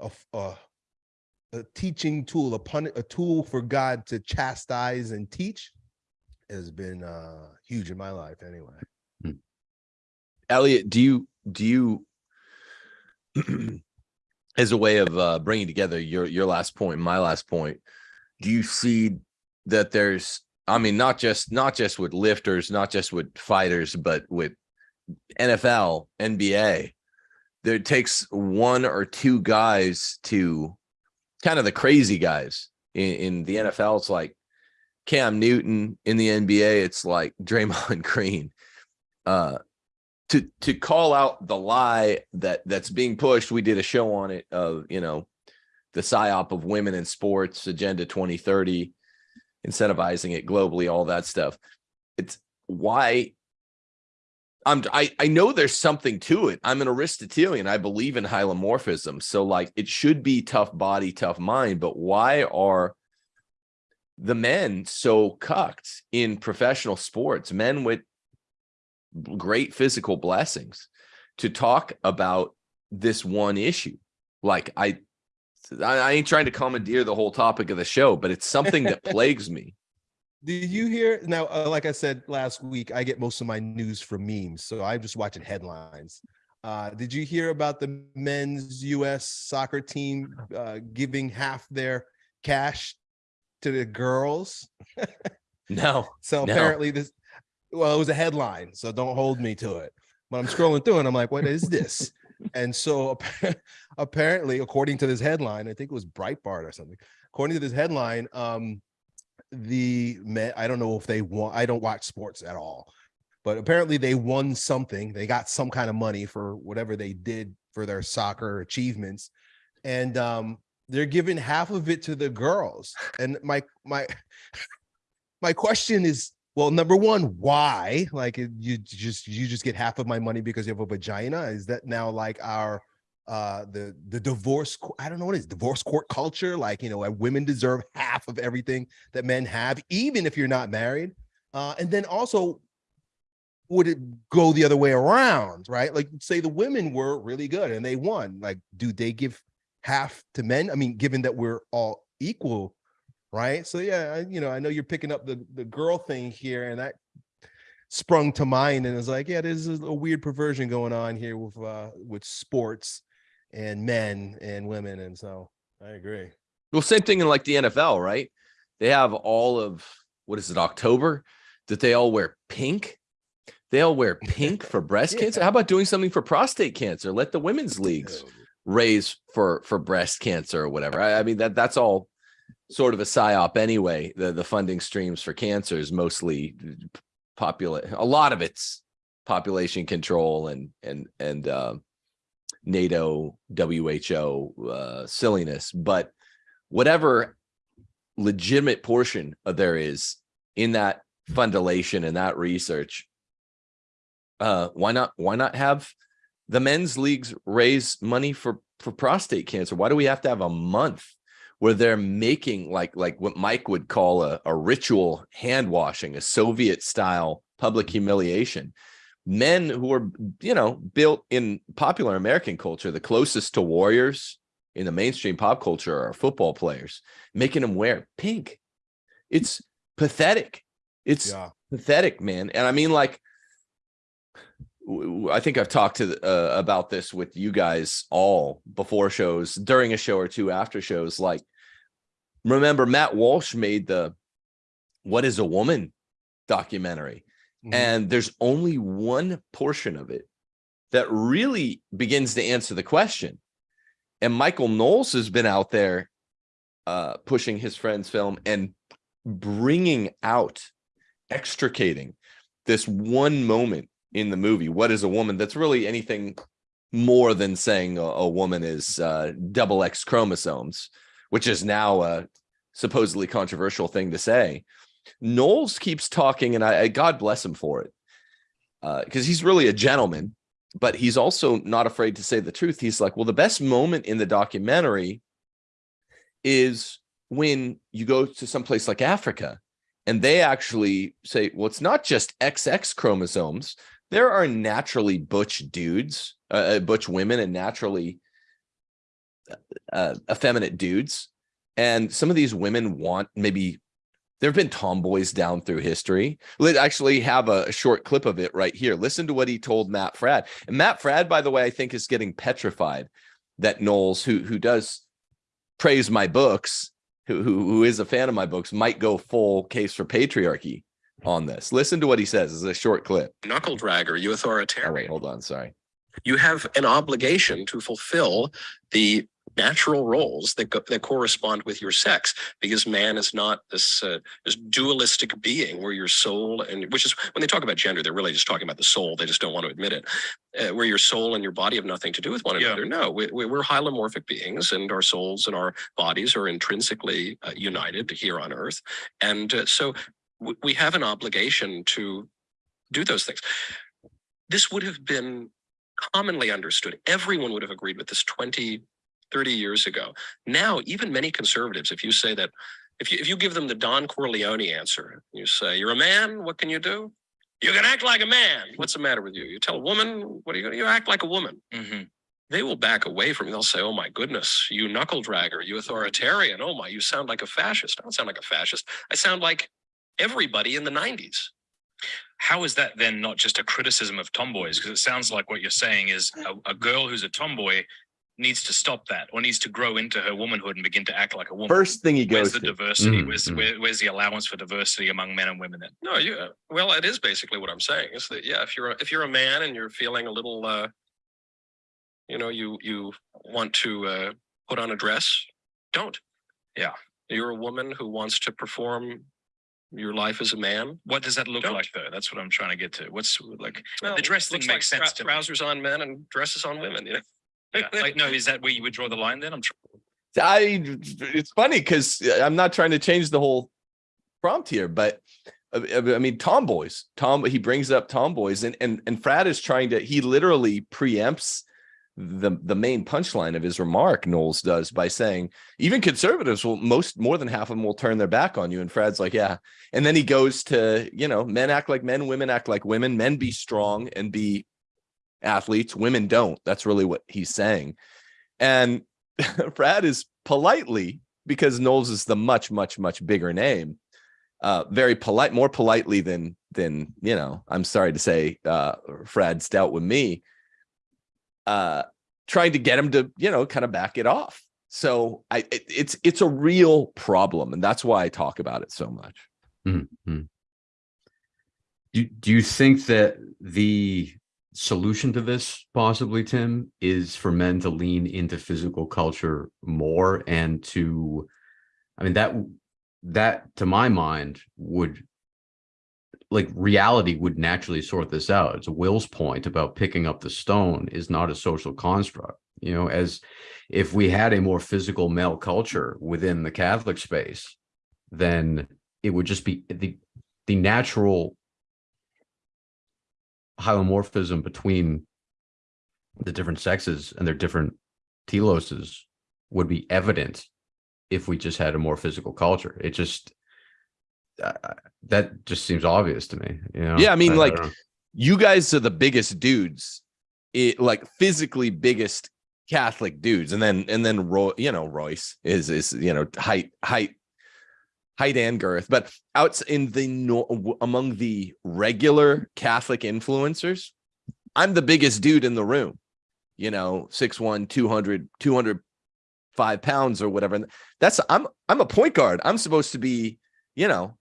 a a teaching tool a pun a tool for god to chastise and teach has been uh huge in my life anyway Elliot, do you do you as a way of uh, bringing together your your last point, my last point, do you see that there's I mean not just not just with lifters, not just with fighters, but with NFL, NBA, there takes one or two guys to kind of the crazy guys in, in the NFL. It's like Cam Newton in the NBA. It's like Draymond Green. Uh, to to call out the lie that that's being pushed we did a show on it of you know the psyop of women in sports agenda 2030 incentivizing it globally all that stuff it's why i'm i i know there's something to it i'm an aristotelian i believe in hylomorphism so like it should be tough body tough mind but why are the men so cucked in professional sports men with great physical blessings to talk about this one issue. Like I, I ain't trying to commandeer the whole topic of the show, but it's something that plagues me. Did you hear now? Uh, like I said last week, I get most of my news from memes, so I'm just watching headlines. Uh, did you hear about the men's U.S. soccer team uh, giving half their cash to the girls? No, So No. apparently this, well, it was a headline, so don't hold me to it. But I'm scrolling through and I'm like, what is this? and so apparently, according to this headline, I think it was Breitbart or something. According to this headline, um, the men, I don't know if they won. I don't watch sports at all, but apparently they won something. They got some kind of money for whatever they did for their soccer achievements, and um, they're giving half of it to the girls. And my my my question is well number one why? Like you just you just get half of my money because you have a vagina? Is that now like our uh the the divorce i don't know what it is divorce court culture? Like you know women deserve half of everything that men have even if you're not married. Uh and then also would it go the other way around right? Like say the women were really good and they won. Like do they give half to men i mean given that we're all equal right? So yeah, I, you know, I know you're picking up the the girl thing here, and that sprung to mind, and it's like, yeah, there's a weird perversion going on here with uh with sports and men and women, and so I agree. well, same thing in like the NFL, right? They have all of what is it, October, that they all wear pink. They all wear pink for breast Yeah. cancer. How about doing something for prostate cancer? Let the women's leagues raise for for breast cancer or whatever. I, I mean that that's all sort of a psyop anyway. The the funding streams for cancer is mostly populate. A lot of it's population control and and and uh, NATO, WHO uh, silliness, but whatever legitimate portion of there is in that fundulation and that research, uh, why not? Why not have the men's leagues raise money for for prostate cancer? Why do we have to have a month where they're making like like what Mike would call a, a ritual hand washing, a Soviet style public humiliation? Men who are you know built in popular American culture, the closest to warriors in the mainstream pop culture are football players, making them wear pink. It's pathetic. It's Yeah, pathetic, man. And I mean, like, I think I've talked to uh, about this with you guys all before shows, during a show or two after shows. Like, remember Matt Walsh made the "What Is a Woman" documentary, Mhm. and there's only one portion of it that really begins to answer the question. And Michael Knowles has been out there uh, pushing his friend's film and bringing out, extricating this one moment in the movie. What is a woman? That's really anything more than saying a, a woman is uh, double X chromosomes, which is now a supposedly controversial thing to say. Knowles keeps talking, and I, I God bless him for it. because he's really a gentleman, but he's also not afraid to say the truth. He's like, well, the best moment in the documentary is when you go to someplace like Africa and they actually say, well, it's not just XX chromosomes. There are naturally butch dudes, uh, uh, butch women, and naturally uh, effeminate dudes. And some of these women want maybe there have been tomboys down through history. Let's actually have a, a short clip of it right here. Listen to what he told Matt Fradd. And Matt Fradd, by the way, I think is getting petrified that Knowles, who who does praise my books, who, who who is a fan of my books, might go full case for patriarchy on this. Listen to what he says. This is a short clip. knuckle dragger, you Oh, wait, authoritarian. hold on. Sorry. You have an obligation to fulfill the natural roles that go, that correspond with your sex, because man is not this uh, this dualistic being where your soul and which is when they talk about gender, they're really just talking about the soul. They just don't want to admit it. Uh, where your soul and your body have nothing to do with one Yeah. another. No, we, we, we're hylomorphic beings, and our souls and our bodies are intrinsically uh, united here on Earth, and uh, so w- we have an obligation to do those things. This would have been commonly understood. Everyone would have agreed with this 20, 30 years ago. Now, even many conservatives, if you say that, if you, if you give them the Don Corleone answer, you say, you're a man, what can you do? You can act like a man. What's the matter with you? You tell a woman, what are you going to, you act like a woman. Mhm. They will back away from you. They'll say, oh my goodness, you knuckle dragger, you authoritarian. Oh my, you sound like a fascist. I don't sound like a fascist. I sound like everybody in the 90s. How is that then not just a criticism of tomboys? Because it sounds like what you're saying is a, a girl who's a tomboy needs to stop that or needs to grow into her womanhood and begin to act like a woman. First thing he Where's goes the to. diversity? Mm, Where's, mm. where, where's the allowance for diversity among men and women then? No, you uh, well, it is basically what I'm saying. Is that yeah, if you're a, if you're a man and you're feeling a little, uh, you know, you you want to uh, put on a dress, don't. Yeah. you're a woman who wants to perform your life as a man. What does that look Don't. like though? That's what I'm trying to get to. What's like, Well, the dress thing looks makes like sense trou- to me. Trousers on men and dresses on women. You know. yeah, like, no, is that where you would draw the line then? I'm I it's funny because I'm not trying to change the whole prompt here, but uh, I mean tomboys. Tom he brings up tomboys and and and Fradd is trying to he literally preempts the the main punchline of his remark Knowles does by saying even conservatives will most more than half of them will turn their back on you and Fradd's like yeah and then he goes to you know men act like men women act like women men be strong and be athletes women don't that's really what he's saying and Fradd is politely because Knowles is the much, much, much bigger name. Uh, very polite, more politely than than you know. I'm sorry to say, uh, Fradd's dealt with me. Uh, trying to get him to you know kind of back it off. So I, it, it's it's a real problem, and that's why I talk about it so much. Do, do you think that the solution to this possibly, Tim, is for men to lean into physical culture more and to, I mean, that, that to my mind would, like reality would naturally sort this out. It's Will's point about picking up the stone is not a social construct. You know, as if we had a more physical male culture within the Catholic space, then it would just be the the natural homomorphism between the different sexes and their different teloses would be evident if we just had a more physical culture. It just uh, that just seems obvious to me. You know? Yeah, I mean, like, don't. You guys are the biggest dudes, it like physically biggest Catholic dudes, and then and then Roy, you know, Royce is is you know height height height and girth, but out in the among the regular Catholic influencers, I'm the biggest dude in the room. You know, 6'1, 200, 205 pounds or whatever. And That's I'm I'm a point guard. I'm supposed to be, you know,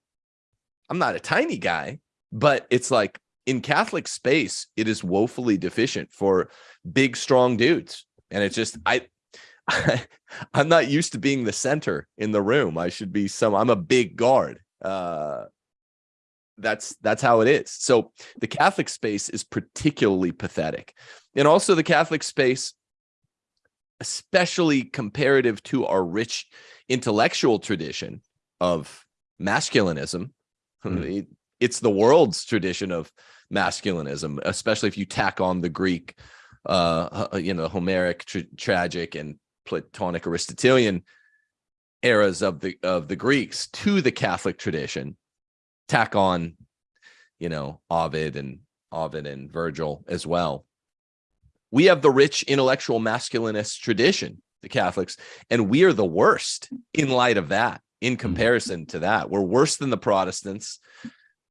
I'm not a tiny guy, but it's like in Catholic space, it is woefully deficient for big, strong dudes. And it's just I I, I'm not used to being the center in the room. I should be some. I'm a big guard. Uh, that's that's how it is. So the Catholic space is particularly pathetic, and also the Catholic space, especially comparative to our rich intellectual tradition of masculinism. It- it's the world's tradition of masculinism, especially if you tack on the Greek, uh, you know, Homeric, tra- tragic, and Platonic Aristotelian eras of the of the Greeks to the Catholic tradition. Tack on, you know, Ovid and Ovid and Virgil as well. We have the rich intellectual masculinist tradition, the Catholics, and we are the worst in light of that. In comparison to that, we're worse than the Protestants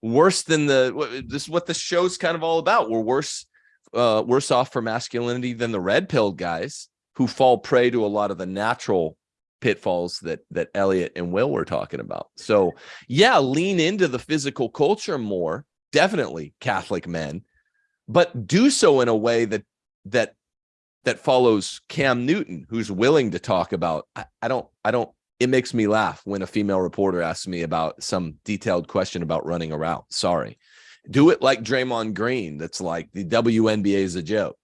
worse than the this is what the show's kind of all about. We're worse uh worse off for masculinity than the red pilled guys who fall prey to a lot of the natural pitfalls that that Elliot and Will were talking about. So yeah lean into the physical culture more definitely catholic men but do so in a way that that that follows Cam Newton who's willing to talk about I, I don't I don't it makes me laugh when a female reporter asks me about some detailed question about running a route. Sorry. Do it like Draymond Green. That's like the WNBA is a joke.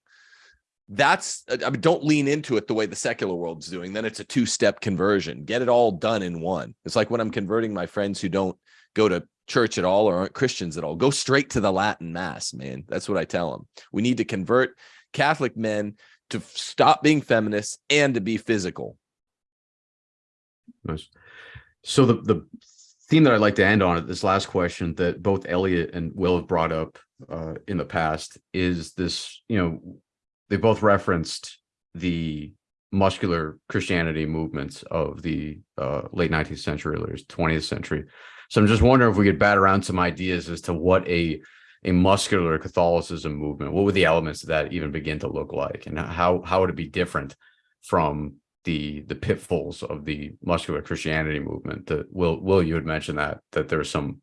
That's, I mean, don't lean into it the way the secular world's doing. Then it's a two step conversion. Get it all done in one. It's like when I'm converting my friends who don't go to church at all or aren't Christians at all. Go straight to the Latin mass, man. That's what I tell them. We need to convert Catholic men to stop being feminists and to be physical. Nice. So the the theme that I'd like to end on at this last question that both Elliot and Will have brought up uh, in the past is this, you know, they both referenced the muscular Christianity movements of the uh, late 19th century, early 20th century. So I'm just wondering if we could bat around some ideas as to what a a muscular Catholicism movement, what would the elements of that even begin to look like, and how how would it be different from the the pitfalls of the muscular Christianity movement. That Will Will you had mentioned that that there's some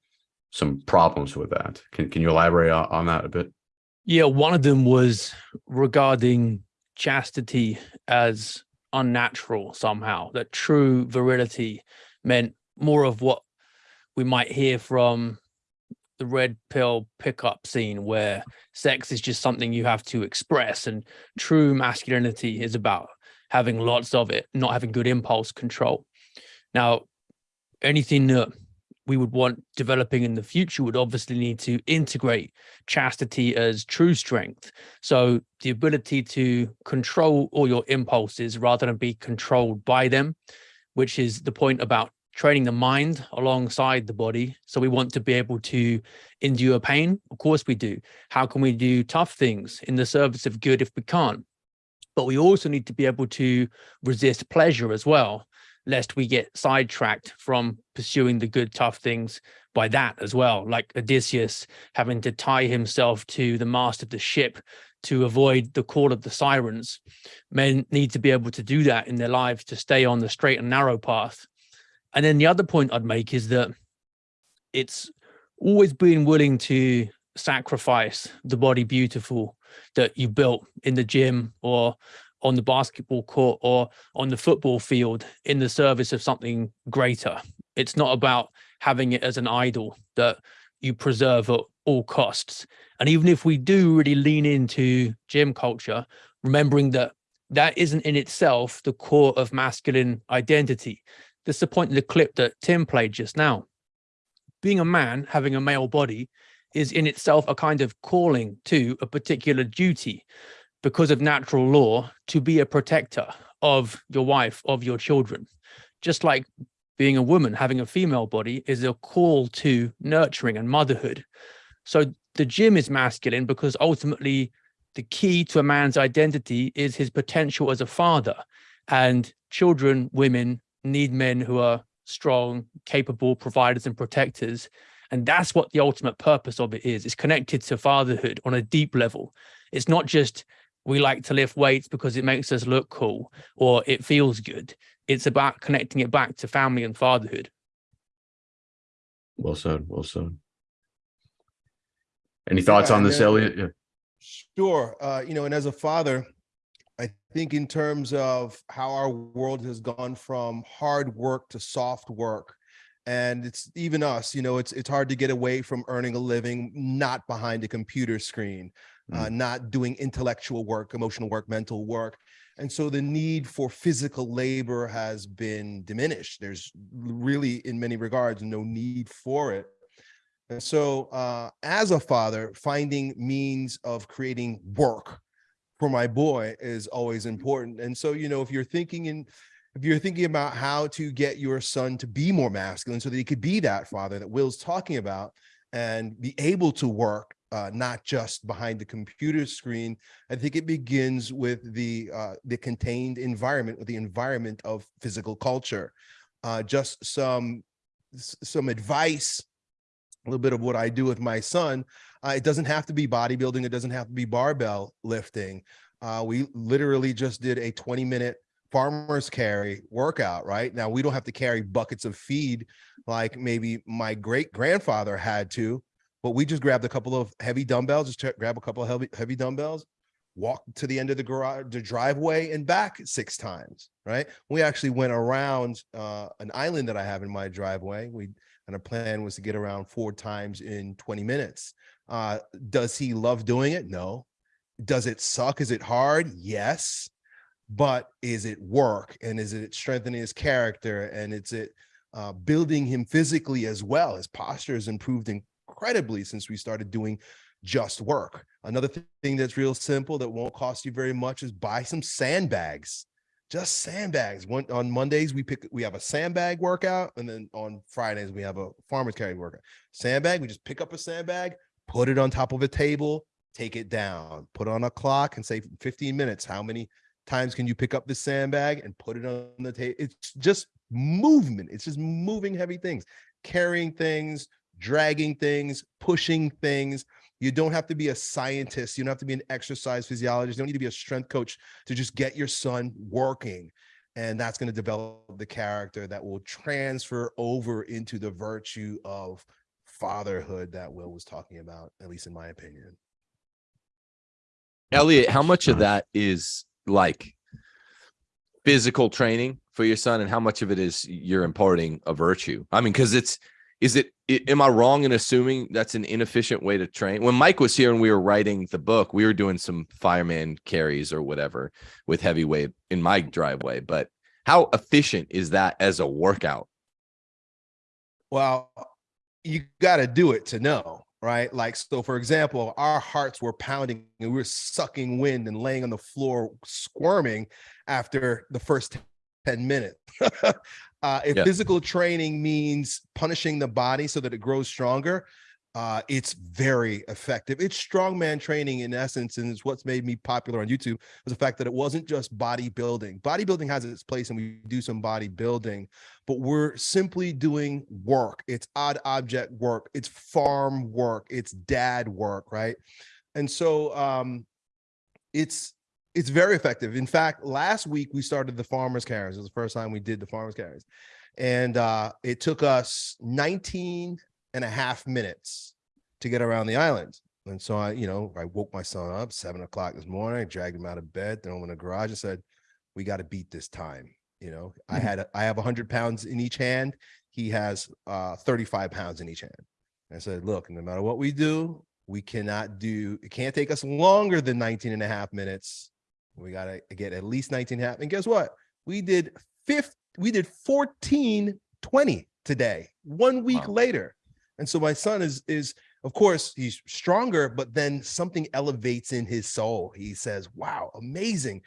some problems with that. Can can you elaborate on that a bit? Yeah, one of them was regarding chastity as unnatural somehow, that true virility meant more of what we might hear from the red pill pickup scene where sex is just something you have to express and true masculinity is about having lots of it, not having good impulse control. Now, anything that we would want developing in the future would obviously need to integrate chastity as true strength. So the ability to control all your impulses rather than be controlled by them, which is the point about training the mind alongside the body. So we want to be able to endure pain. Of course we do. How can we do tough things in the service of good if we can't? But we also need to be able to resist pleasure as well, lest we get sidetracked from pursuing the good, tough things by that as well. Like Odysseus having to tie himself to the mast of the ship to avoid the call of the sirens. Men need to be able to do that in their lives to stay on the straight and narrow path. And then the other point I'd make is that it's always being willing to sacrifice the body beautiful that you built in the gym or on the basketball court or on the football field in the service of something greater. It's not about having it as an idol that you preserve at all costs. And even if we do really lean into gym culture, remembering that that isn't in itself the core of masculine identity. That's the point in the clip that Tim played just now. Being a man, having a male body is in itself a kind of calling to a particular duty because of natural law to be a protector of your wife, of your children. Just like being a woman, having a female body is a call to nurturing and motherhood. So the gym is masculine because ultimately the key to a man's identity is his potential as a father. And children, women need men who are strong, capable providers and protectors and that's what the ultimate purpose of it is. It's connected to fatherhood on a deep level. It's not just we like to lift weights because it makes us look cool or it feels good. It's about connecting it back to family and fatherhood. Well said. Well said. Any thoughts Yeah, on this, then- Elliot? Yeah. Sure. Uh, you know, and as a father, I think in terms of how our world has gone from hard work to soft work, and it's even us, you know, it's it's hard to get away from earning a living not behind a computer screen, uh, not doing intellectual work, emotional work, mental work. And so the need for physical labor has been diminished. There's really, in many regards, no need for it. And so, uh, as a father, finding means of creating work for my boy is always important. And so, you know, if you're thinking in, if you're thinking about how to get your son to be more masculine so that he could be that father that Will's talking about and be able to work, uh, not just behind the computer screen, I think it begins with the uh, the contained environment, with the environment of physical culture. Uh, just some some advice a little bit of what I do with my son. Uh, it doesn't have to be bodybuilding. It doesn't have to be barbell lifting. Uh, we literally just did a 20 minute farmer's carry workout, right? Now we don't have to carry buckets of feed like maybe my great grandfather had to, but we just grabbed a couple of heavy dumbbells, just grab a couple of heavy, heavy dumbbells, walk to the end of the garage, the driveway and back six times, right? We actually went around uh, an island that I have in my driveway. We and our plan was to get around four times in 20 minutes. Uh, does he love doing it? No. Does it suck? Is it hard? Yes. But is it work? And is it strengthening his character? And is it uh, building him physically as well? His posture has improved incredibly since we started doing just work. Another th- thing that's real simple that won't cost you very much is buy some sandbags just sandbags. One on Mondays we pick we have a sandbag workout, and then on Fridays we have a farmer's carry workout. Sandbag, we just pick up a sandbag, put it on top of a table, take it down, put on a clock, and say 15 minutes. How many times can you pick up the sandbag and put it on the table? It's just movement. It's just moving heavy things, carrying things, dragging things, pushing things. You don't have to be a scientist. You don't have to be an exercise physiologist. You don't need to be a strength coach to just get your son working. And that's going to develop the character that will transfer over into the virtue of fatherhood that Will was talking about, at least in my opinion. Elliot, how much of that is like physical training for your son and how much of it is you're imparting a virtue? I mean, because it's is it am I wrong in assuming that's an inefficient way to train? When Mike was here and we were writing the book, we were doing some fireman carries or whatever with heavyweight in my driveway. But how efficient is that as a workout? Well, you got to do it to know, right? Like, so for example, our hearts were pounding and we were sucking wind and laying on the floor squirming after the first 10 minutes. uh, if Yeah. physical training means punishing the body so that it grows stronger, uh, it's very effective. It's strongman training in essence, and it's what's made me popular on YouTube was the fact that it wasn't just bodybuilding. Bodybuilding has its place, and we do some bodybuilding, but we're simply doing work. It's odd object work. It's farm work. It's dad work, right? And so um, it's it's very effective. In fact, last week we started the farmers carries. It was the first time we did the farmers carries. And uh, it took us 19 and a half minutes to get around the island. And so I, you know, I woke my son up seven o'clock this morning, I dragged him out of bed, threw him in the garage and said, we got to beat this time. You know, I Mhm. had, I have hundred pounds in each hand. He has uh, 35 pounds in each hand. And I said, look, no matter what we do, we cannot do, it can't take us longer than 19 and a half minutes. We got to get at least 19 and a half. And guess what? We did 50, we did 14, 20 today, one week Wow. later. And so my son is, is, of course, he's stronger, but then something elevates in his soul. He says, wow, amazing.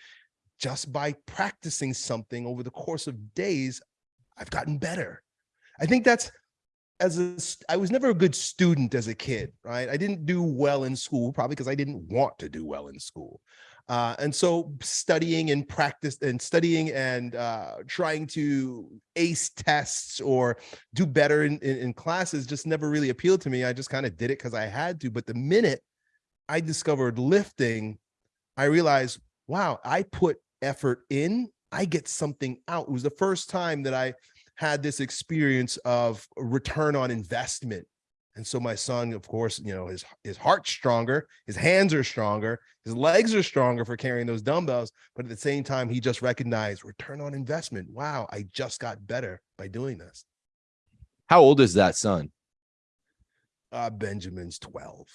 Just by practicing something over the course of days, I've gotten better. I think that's as a I was never a good student as a kid, right? I didn't do well in school, probably because I didn't want to do well in school. Uh, and so studying and practice and studying and uh, trying to ace tests or do better in, in, in classes just never really appealed to me. I just kind of did it because I had to. But the minute I discovered lifting, I realized, wow, I put effort in, I get something out. It was the first time that I had this experience of return on investment. And so my son, of course, you know, his his heart's stronger, his hands are stronger, his legs are stronger for carrying those dumbbells. But at the same time, he just recognized return on investment. Wow, I just got better by doing this. How old is that son? Uh, Benjamin's 12.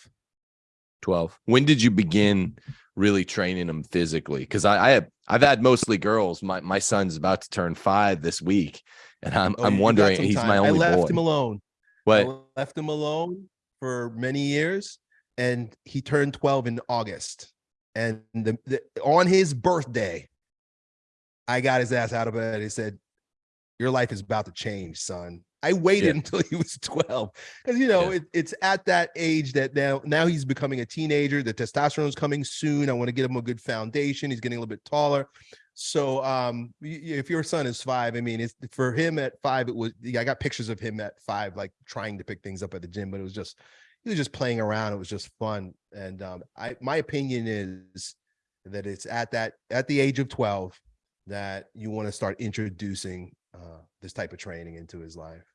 12 when did you begin really training him physically because I, I have i've had mostly girls my my son's about to turn five this week and i'm Oh, i'm wondering he's my only I left boy him alone. I left him alone. for many years, and he turned 12 in August. And the, the on his birthday, I got his ass out of bed. He said, Your life is about to change, son. I waited Yeah. until he was 12 because you know Yeah. it, it's at that age that now now he's becoming a teenager. The testosterone is coming soon. I want to get him a good foundation. He's getting a little bit taller. So um if your son is five, I mean it's for him at five, it was yeah. I got pictures of him at five, like trying to pick things up at the gym, but it was just he was just playing around. It was just fun. And um I my opinion is that it's at that at the age of 12 that you want to start introducing uh this type of training into his life.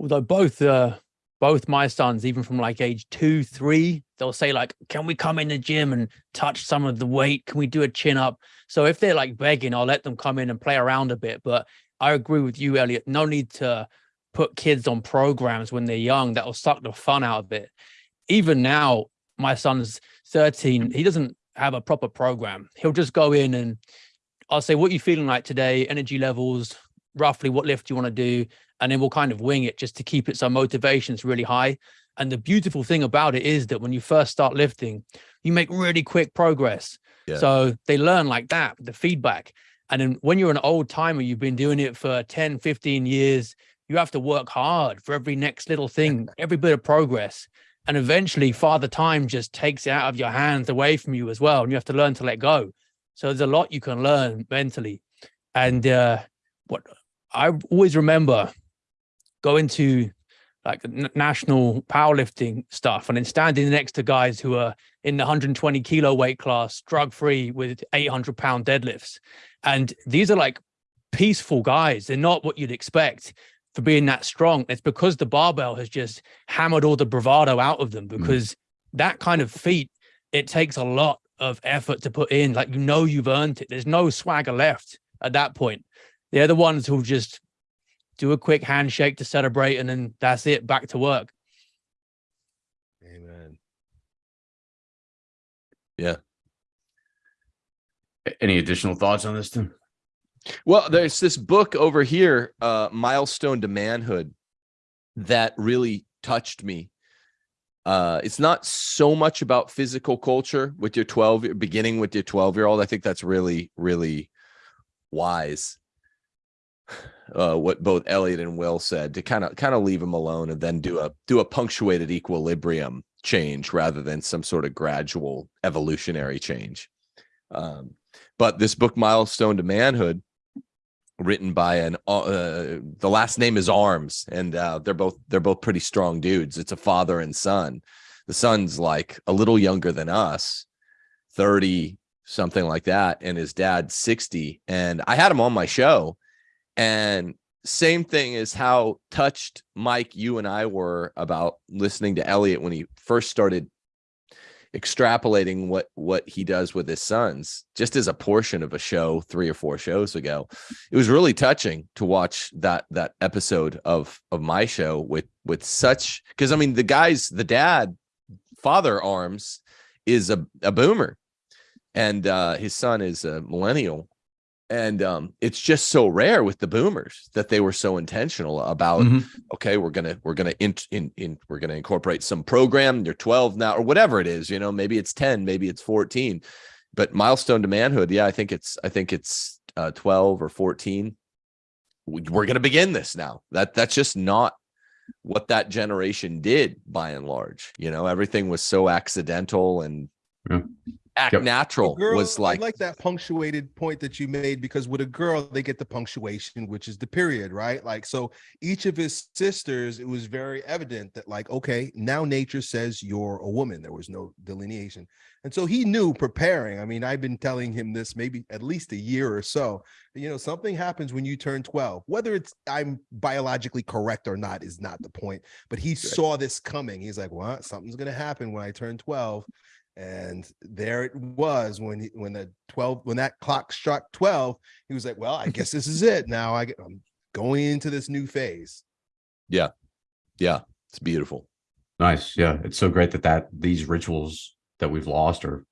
although both uh both my sons even from like age two three they'll say like can we come in the gym and touch some of the weight? Can we do a chin up? So if they're like begging i'll let them come in and play around a bit. But i agree with you elliot no need to put kids on programs when they're young that'll suck the fun out of it. Even now my son's 13 he doesn't have a proper program. He'll just go in and i'll say what are you feeling like today? Energy levels? Roughly what lift do you want to do and then we'll kind of wing it just to keep it so motivation's really high. And the beautiful thing about it is that when you first start lifting, you make really quick progress. Yeah. So they learn like that, the feedback. And then when you're an old timer, you've been doing it for 10, 15 years, you have to work hard for every next little thing, every bit of progress. And eventually father time just takes it out of your hands away from you as well. And you have to learn to let go. So there's a lot you can learn mentally. And uh, what I always remember going into like national powerlifting stuff and then standing next to guys who are in the 120 kilo weight class, drug free with 800 pound deadlifts. And these are like peaceful guys. They're not what you'd expect for being that strong. It's because the barbell has just hammered all the bravado out of them mm. because that kind of feat, it takes a lot of effort to put in. Like, you know, you've earned it. There's no swagger left at that point. They're the ones who just do a quick handshake to celebrate and then that's it back to work Amen. Yeah. Any additional thoughts on this, Tim? Well, there's this book over here, uh, Milestone to Manhood, that really touched me. Uh, it's not so much about physical culture with your 12, beginning with your 12 year old. I think that's really, really wise. Uh, what both Elliot and Will said to kind of kind of leave him alone and then do a do a punctuated equilibrium change rather than some sort of gradual evolutionary change. Um, but this book, Milestone to Manhood, written by an uh, the last name is Arms, and uh, they're both they're both pretty strong dudes. It's a father and son. The son's like a little younger than us, thirty something like that, and his dad's sixty. And I had him on my show, and same thing as how touched Mike, you and I were about listening to Elliot when he first started extrapolating what what he does with his sons just as a portion of a show three or four shows ago. It was really touching to watch that that episode of of my show with with such because i mean the guys the dad father arms is a, a boomer. And uh his son is a millennial and um it's just so rare with the boomers that they were so intentional about Mhm. okay we're gonna we're gonna in, in in we're gonna incorporate some program you're 12 now or whatever it is you know maybe it's 10 maybe it's 14 but milestone to manhood yeah i think it's i think it's uh 12 or 14 We- we're gonna begin this now that that's just not what that generation did by and large you know everything was so accidental and Yeah. Act Yep. natural girl, was I like like that punctuated point that you made because with a girl they get the punctuation which is the period right? Like so each of his sisters it was very evident that like okay now nature says you're a woman. There was no delineation. And so he knew preparing. I mean i've been telling him this maybe at least a year or so. You know something happens when you turn 12 whether it's i'm biologically correct or not is not the point but he saw this coming. He's like what? Something's going to happen when i turn 12 and there it was when he, when the 12 when that clock struck 12 he was like well i guess this is it now I, get- i'm going into this new phase yeah Yeah, it's beautiful Nice. Yeah. It's so great that that these rituals that we've lost are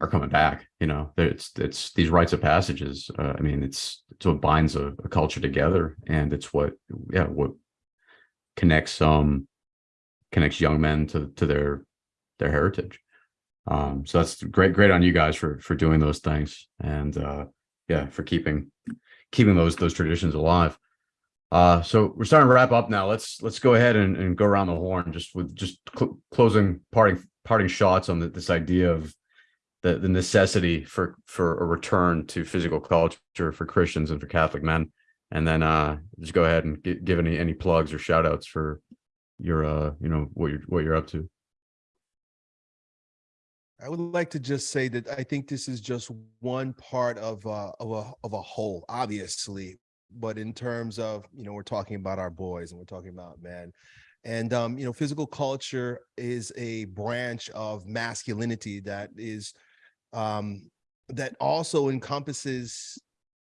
are coming back. You know, it's it's these rites of passages. Uh, I mean, it's it's what binds a, a culture together, and it's what yeah what connects um connects young men to to their their heritage. Um, so that's great, great on you guys for for doing those things, and uh, yeah, for keeping keeping those those traditions alive. Uh, so we're starting to wrap up now. Let's let's go ahead and, and go around the horn just with just cl- closing parting parting shots on the, this idea of the the necessity for for a return to physical culture for Christians and for Catholic men. And then uh, just go ahead and gi- give any any plugs or shout outs for your uh you know what you're what you're up to. I would like to just say that I think this is just one part of uh, of a of a whole, obviously. But in terms of you know, we're talking about our boys and we're talking about men, and um, you know, physical culture is a branch of masculinity that is um, that also encompasses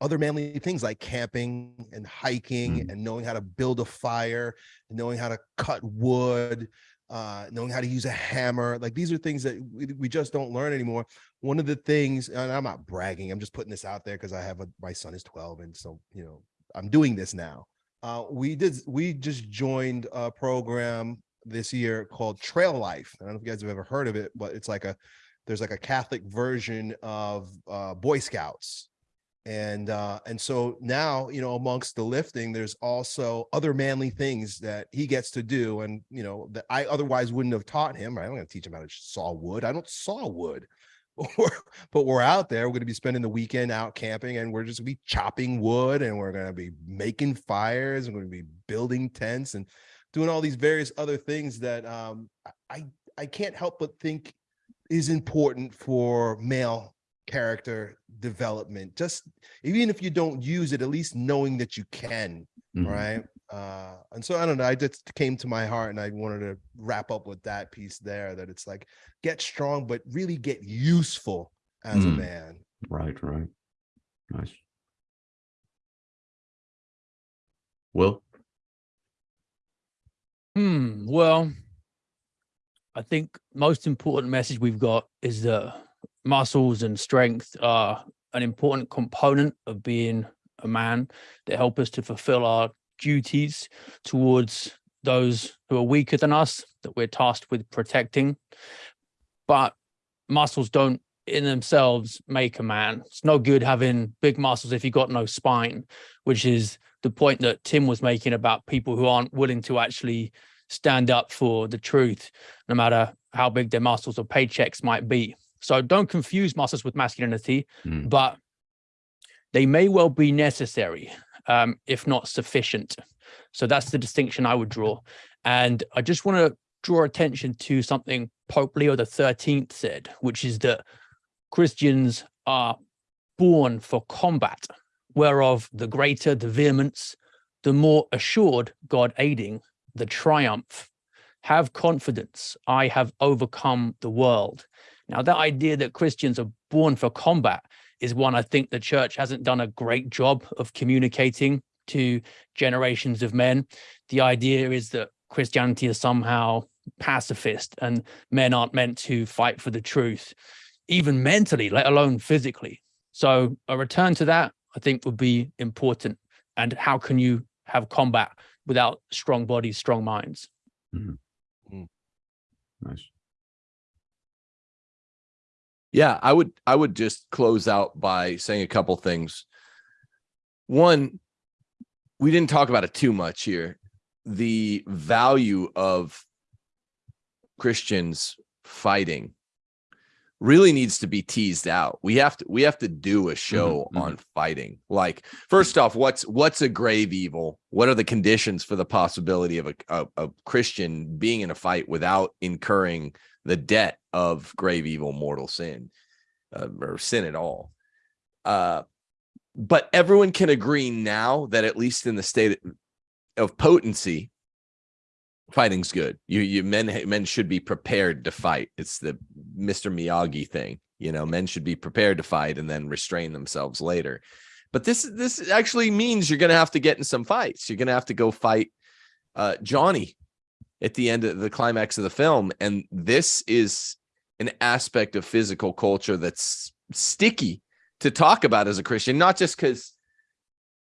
other manly things like camping and hiking Mm. and knowing how to build a fire, knowing how to cut wood, uh, knowing how to use a hammer. Like these are things that we, we just don't learn anymore. One of the things, and I'm not bragging, I'm just putting this out there because I have a my son is 12, and so you know I'm doing this now. Uh, we did we just joined a program this year called Trail Life. I don't know if you guys have ever heard of it, but it's like a there's like a Catholic version of uh, Boy Scouts and uh and so now you know amongst the lifting there's also other manly things that he gets to do and you know that i otherwise wouldn't have taught him right? i'm going to teach him how to saw wood. I don't saw wood. But we're out there. We're going to be spending the weekend out camping and we're just going to be chopping wood and we're going to be making fires and we're going to be building tents and doing all these various other things that um i i can't help but think is important for male character development just even if you don't use it at least knowing that you can Mhm. right uh and so i don't know i just came to my heart and i wanted to wrap up with that piece there that it's like get strong but really get useful as a Mm. man Right, right. Nice. Will? Hmm. Well, I think most important message we've got is that muscles and strength are an important component of being a man that help us to fulfill our duties towards those who are weaker than us that we're tasked with protecting. But muscles don't in themselves make a man. It's no good having big muscles if you've got no spine, which is the point that Tim was making about people who aren't willing to actually stand up for the truth, no matter how big their muscles or paychecks might be. So don't confuse muscles with masculinity, Mm. but they may well be necessary, um, if not sufficient. So that's the distinction I would draw. And I just want to draw attention to something Pope Leo the 13th said, which is that Christians are born for combat, whereof the greater the vehemence, the more assured God aiding the triumph. Have confidence, I have overcome the world. Now, that idea that Christians are born for combat is one I think the church hasn't done a great job of communicating to generations of men. The idea is that Christianity is somehow pacifist and men aren't meant to fight for the truth, even mentally, let alone physically. So, a return to that, I think, would be important. And how can you have combat without strong bodies, strong minds? Mm-hmm. Mm. Nice. Yeah, I would I would just close out by saying a couple things. One, we didn't talk about it too much here. The value of Christians fighting really needs to be teased out. We have to we have to do a show mhm. on fighting. Like first off, what's what's a grave evil? What are the conditions for the possibility of a, a, a Christian being in a fight without incurring the debt of grave evil mortal sin uh, or sin at all? Uh but everyone can agree now that at least in the state of potency fighting's good. You you men men should be prepared to fight. It's the Mr. Miyagi thing. You know, men should be prepared to fight and then restrain themselves later. But this this actually means you're going to have to get in some fights. You're going to have to go fight uh, Johnny at the end of the climax of the film, and this is an aspect of physical culture that's sticky to talk about as a Christian, not just because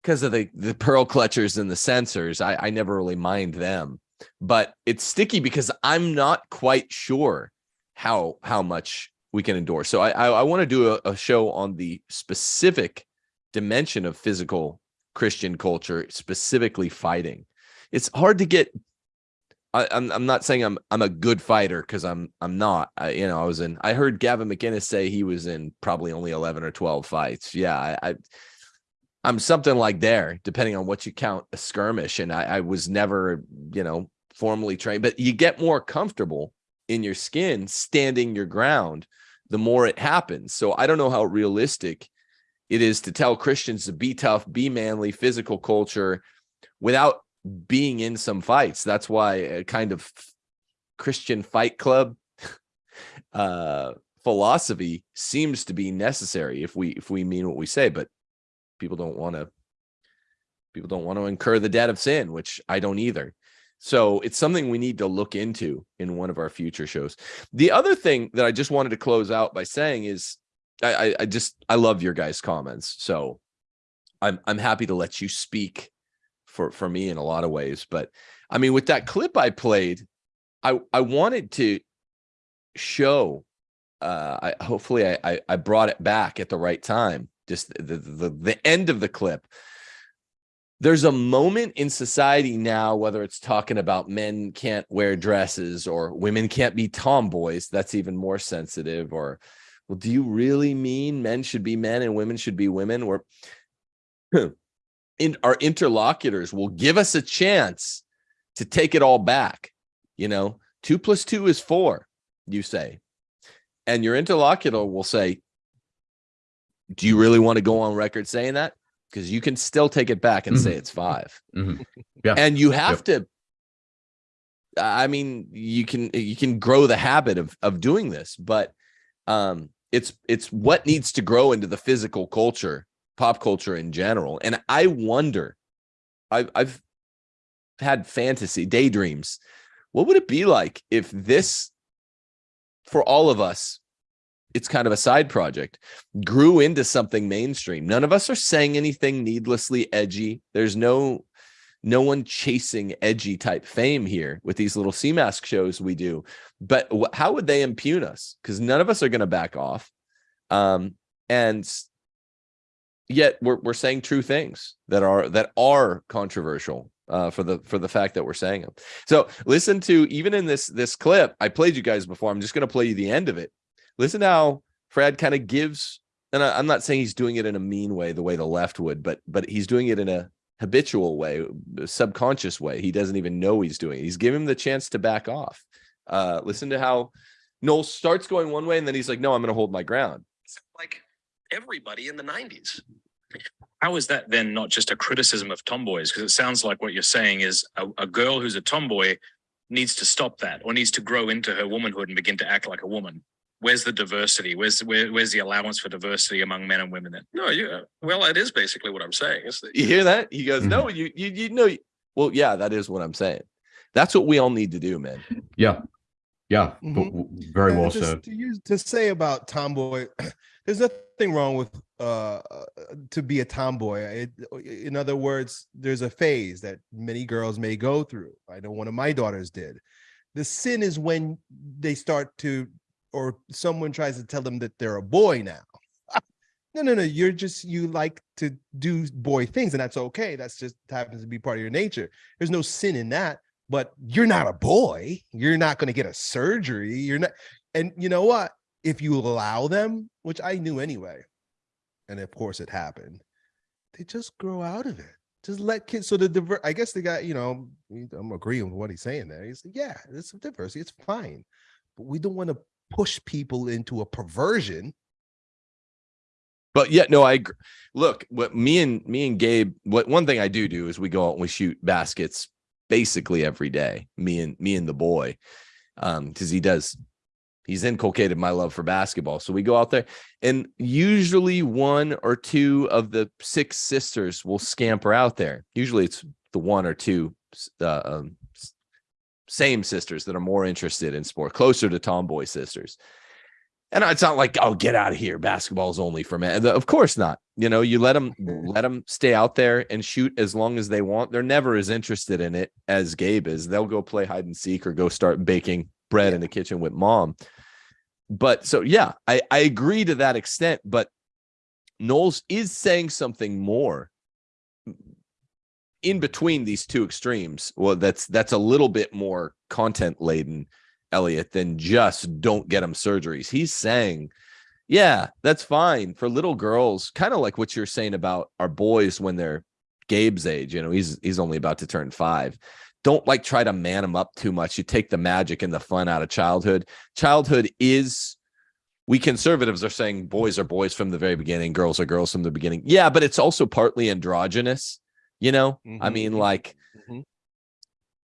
because of the the pearl clutchers and the censors. I I never really mind them but it's sticky because I'm not quite sure how how much we can endure. So I I, I want to do a, a show on the specific dimension of physical Christian culture, specifically fighting. It's hard to get. I, I'm I'm not saying I'm I'm a good fighter because I'm I'm not. I, you know, I was in. I heard Gavin McInnes say he was in probably only 11 or 12 fights. Yeah, I, I I'm something like there, depending on what you count a skirmish. And I, I was never, you know, formally trained, but you get more comfortable in your skin standing your ground the more it happens. So I don't know how realistic it is to tell Christians to be tough, be manly, physical culture without being in some fights. That's why a kind of Christian fight club uh philosophy seems to be necessary if we if we mean what we say, but people don't want to people don't want to incur the debt of sin, which I don't either. So it's something we need to look into in one of our future shows. The other thing that I just wanted to close out by saying is I, I, I just I love your guys' comments. So I'm I'm happy to let you speak for for me in a lot of ways. But I mean, with that clip I played, I I wanted to show uh I hopefully I I, I brought it back at the right time. Just the, the the end of the clip there's a moment in society now, whether it's talking about men can't wear dresses or women can't be tomboys, that's even more sensitive. Or, well, do you really mean men should be men and women should be women? Or in our interlocutors will give us a chance to take it all back. You know, two plus two is four, you say. And your interlocutor will say, do you really want to go on record saying that? because you can still take it back and say Mhm. it's five. Mhm. Yeah. And you have to I mean, you can you can grow the habit of of doing this, but um it's it's what needs to grow into the physical culture, pop culture in general. And I wonder, I've I've had fantasy daydreams. What would it be like if this for all of us it's kind of a side project grew into something mainstream none of us are saying anything needlessly edgy there's no no one chasing edgy type fame here with these little mask shows we do but how would they impugn us because none of us are going to back off um and yet we're, we're saying true things that are that are controversial uh for the for the fact that we're saying them so listen to even in this this clip i played you guys before i'm just going to play you the end of it listen how Fradd kind of gives, and I, I'm not saying he's doing it in a mean way, the way the left would, but but he's doing it in a habitual way, a subconscious way. He doesn't even know he's doing it. He's giving him the chance to back off. Uh, listen to how Knowles starts going one way, and then he's like, "No, I'm going to hold my ground." Like everybody in the nineties. How is that then not just a criticism of tomboys? Because it sounds like what you're saying is a, a girl who's a tomboy needs to stop that or needs to grow into her womanhood and begin to act like a woman. Where's the diversity? Where's where, where's the allowance for diversity among men and women then? No, you, well, it is basically what I'm saying. Is that You hear that? He goes, mm-hmm. "No, you you you know." Well, yeah, that is what I'm saying. That's what we all need to do, man. Yeah. Yeah. Mm-hmm. W- w- Very well said. To use to say about tomboy, there's nothing wrong with uh uh, to be a tomboy. It, in other words, there's a phase that many girls may go through. I know one of my daughters did. The sin is when they start to, or someone tries to tell them that they're a boy now. No, no, no. You're just you like to do boy things, and that's okay. That's just happens to be part of your nature. There's no sin in that but you're not a boy. You're not going to get a surgery. You're not. And you know what? If you allow them, which I knew anyway, and of course it happened, they just grow out of it. Just let kids. So the diver. I guess the guy, you know, I'm agreeing with what he's saying there. He's like, yeah, it's diversity. It's fine, but we don't want to push people into a perversion. But yeah, no, I look. What me and me and Gabe. What one thing I do do is we go out and we shoot baskets basically every day. Me and me and the boy, um, because he does. He's inculcated my love for basketball. So we go out there, and usually one or two of the six sisters will scamper out there. Usually it's the one or two uh, um, same sisters that are more interested in sport, closer to tomboy sisters. And it's not like, oh, get out of here. Basketball's only for men. Of course not. You know, you let them let them stay out there and shoot as long as they want. They're never as interested in it as Gabe is. They'll go play hide and seek or go start baking bread in the kitchen with mom. But so yeah, I, I agree to that extent, but Knowles is saying something more in between these two extremes. Well, that's that's a little bit more content laden, Elliot, than just don't get them surgeries. He's saying, yeah, that's fine for little girls, kind of like what you're saying about our boys when they're Gabe's age. You know, he's he's only about to turn five. Don't like try to man them up too much. You take the magic and the fun out of childhood. Childhood is we conservatives are saying boys are boys from the very beginning, girls are girls from the beginning. Yeah, but it's also partly androgynous. You know, I Mhm, mean, mhm, like, mhm.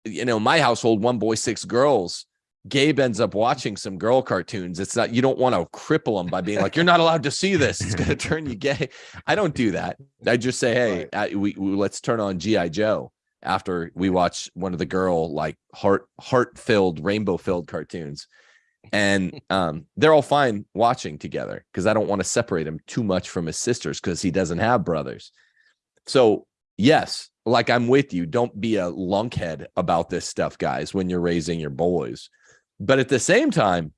you know, my household, one boy, six girls. Gabe ends up watching some girl cartoons. It's not, you don't want to cripple him by being like, you're not allowed to see this. It's going to turn you gay. I don't do that. I just say, hey, uh, we, we let's turn on G.I. Joe after we watch one of the girl like heart heart filled rainbow filled cartoons. And um they're all fine watching together because i don't want to separate him too much from his sisters because he doesn't have brothers. So yes like i'm with you. Don't be a lunkhead about this stuff guys when you're raising your boys. But at the same time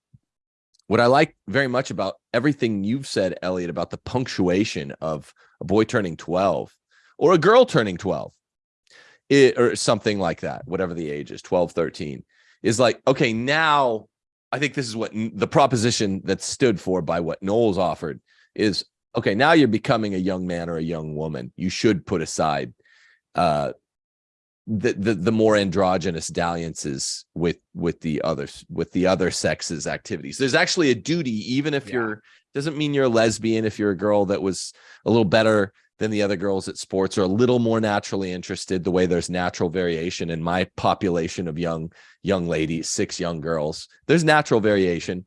what i like very much about everything you've said elliot about the punctuation of a boy turning 12 or a girl turning 12 it, or something like that whatever the age is 12 13 is like okay now i think this is what the proposition that's stood for by what knowles offered is okay now you're becoming a young man or a young woman you should put aside uh the the, the more androgynous dalliances with with the others with the other sexes activities there's actually a duty even if Yeah. you're doesn't mean you're a lesbian if you're a girl that was a little better than the other girls at sports are a little more naturally interested the way there's natural variation in my population of young young ladies six young girls. There's natural variation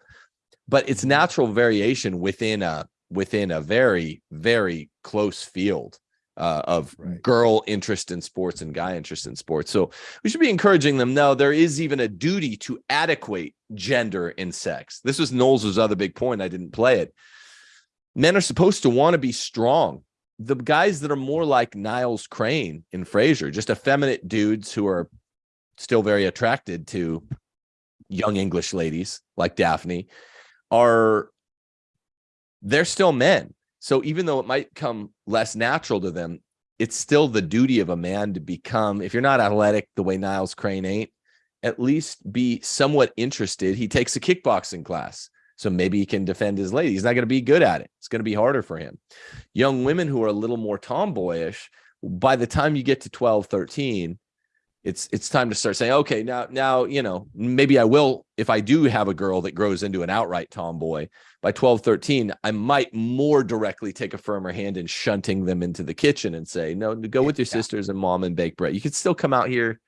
but it's natural variation within a within a very very close field uh, of Right. girl interest in sports and guy interest in sports. So we should be encouraging them no there is even a duty to adequate gender in sex. This was knowles's other big point i didn't play it. Men are supposed to want to be strong the guys that are more like Niles Crane in Frasier, just effeminate dudes who are still very attracted to young English ladies like Daphne, are they're still men. So even though it might come less natural to them, it's still the duty of a man to become, if you're not athletic the way Niles Crane ain't, at least be somewhat interested. He takes a kickboxing class. So maybe he can defend his lady. He's not going to be good at it. It's going to be harder for him young women who are a little more tomboyish by the time you get to 12 13 it's it's time to start saying okay now now you know maybe i will if i do have a girl that grows into an outright tomboy by 12 13 i might more directly take a firmer hand in shunting them into the kitchen and say no go with your Yeah. sisters and mom and bake bread you could still come out here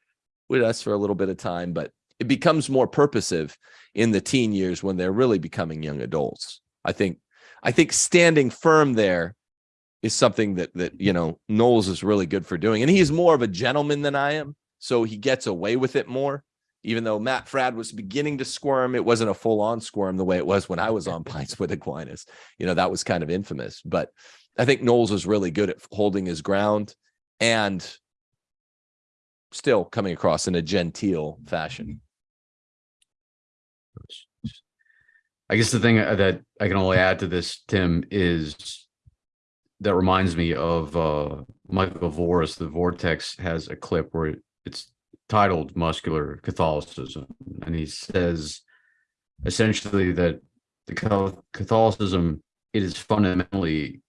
with us for a little bit of time but it becomes more purposive in the teen years when they're really becoming young adults i think i think standing firm there is something that that you know Knowles is really good for doing, and he's more of a gentleman than I am, so he gets away with it more. Even though Matt Fradd was beginning to squirm, it wasn't a full on squirm the way it was when I was on Pints with Aquinas. You know that was kind of infamous, but I think Knowles is really good at holding his ground and still coming across in a genteel fashion. I guess the thing uh, that I can only add to this, Tim, is that reminds me of uh, Michael Voris. The Vortex has a clip where it's titled "Muscular Catholicism," and he says essentially that the Catholicism it is fundamentally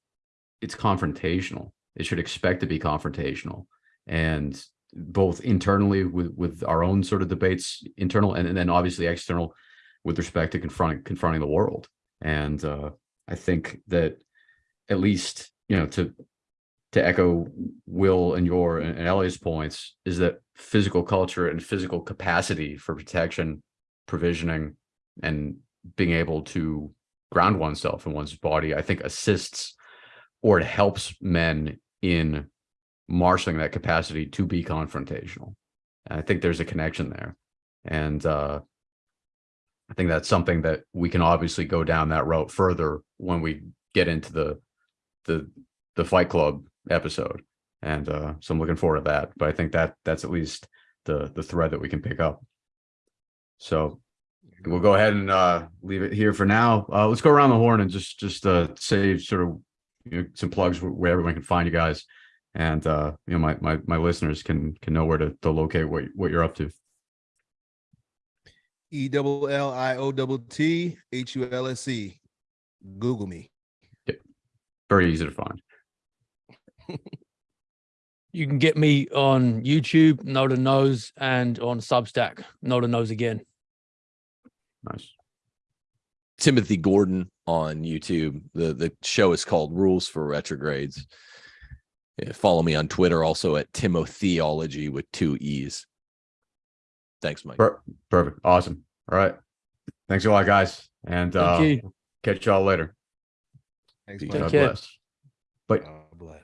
it's confrontational. It should expect to be confrontational, and both internally with with our own sort of debates, internal and, and then obviously external with respect to confronting confronting the world. And uh, I think that at least you know to to echo Will and your and, and Ellie's points is that physical culture and physical capacity for protection, provisioning, and being able to ground oneself in one's body, I think assists or it helps men in marshaling that capacity to be confrontational. And I think there's a connection there. And uh, think that's something that we can obviously go down that route further when we get into the the the Fight Club episode. And uh, so I'm looking forward to that. But I think that that's at least the the thread that we can pick up. So we'll go ahead and uh, leave it here for now. Uh, let's go around the horn and just just uh, say sort of you know, some plugs where- where everyone can find you guys, and uh, you know my my my listeners can can know where to, to locate what what you're up to. E double L I O double T H U L S E. Google me. Yep. Very easy to find. You can get me on YouTube, Noda Knows, and on Substack, Noda Knows again. Nice. Timothy Gordon on YouTube. The the show is called Rules for Retrogrades. Yeah, follow me on Twitter also at Timotheology with two E's. Thanks, Mike. Per- perfect. Awesome. All right. Thanks a lot, guys, and uh, catch y'all later. Thanks, Peace. Mike. Take God bless. Bye. God bless.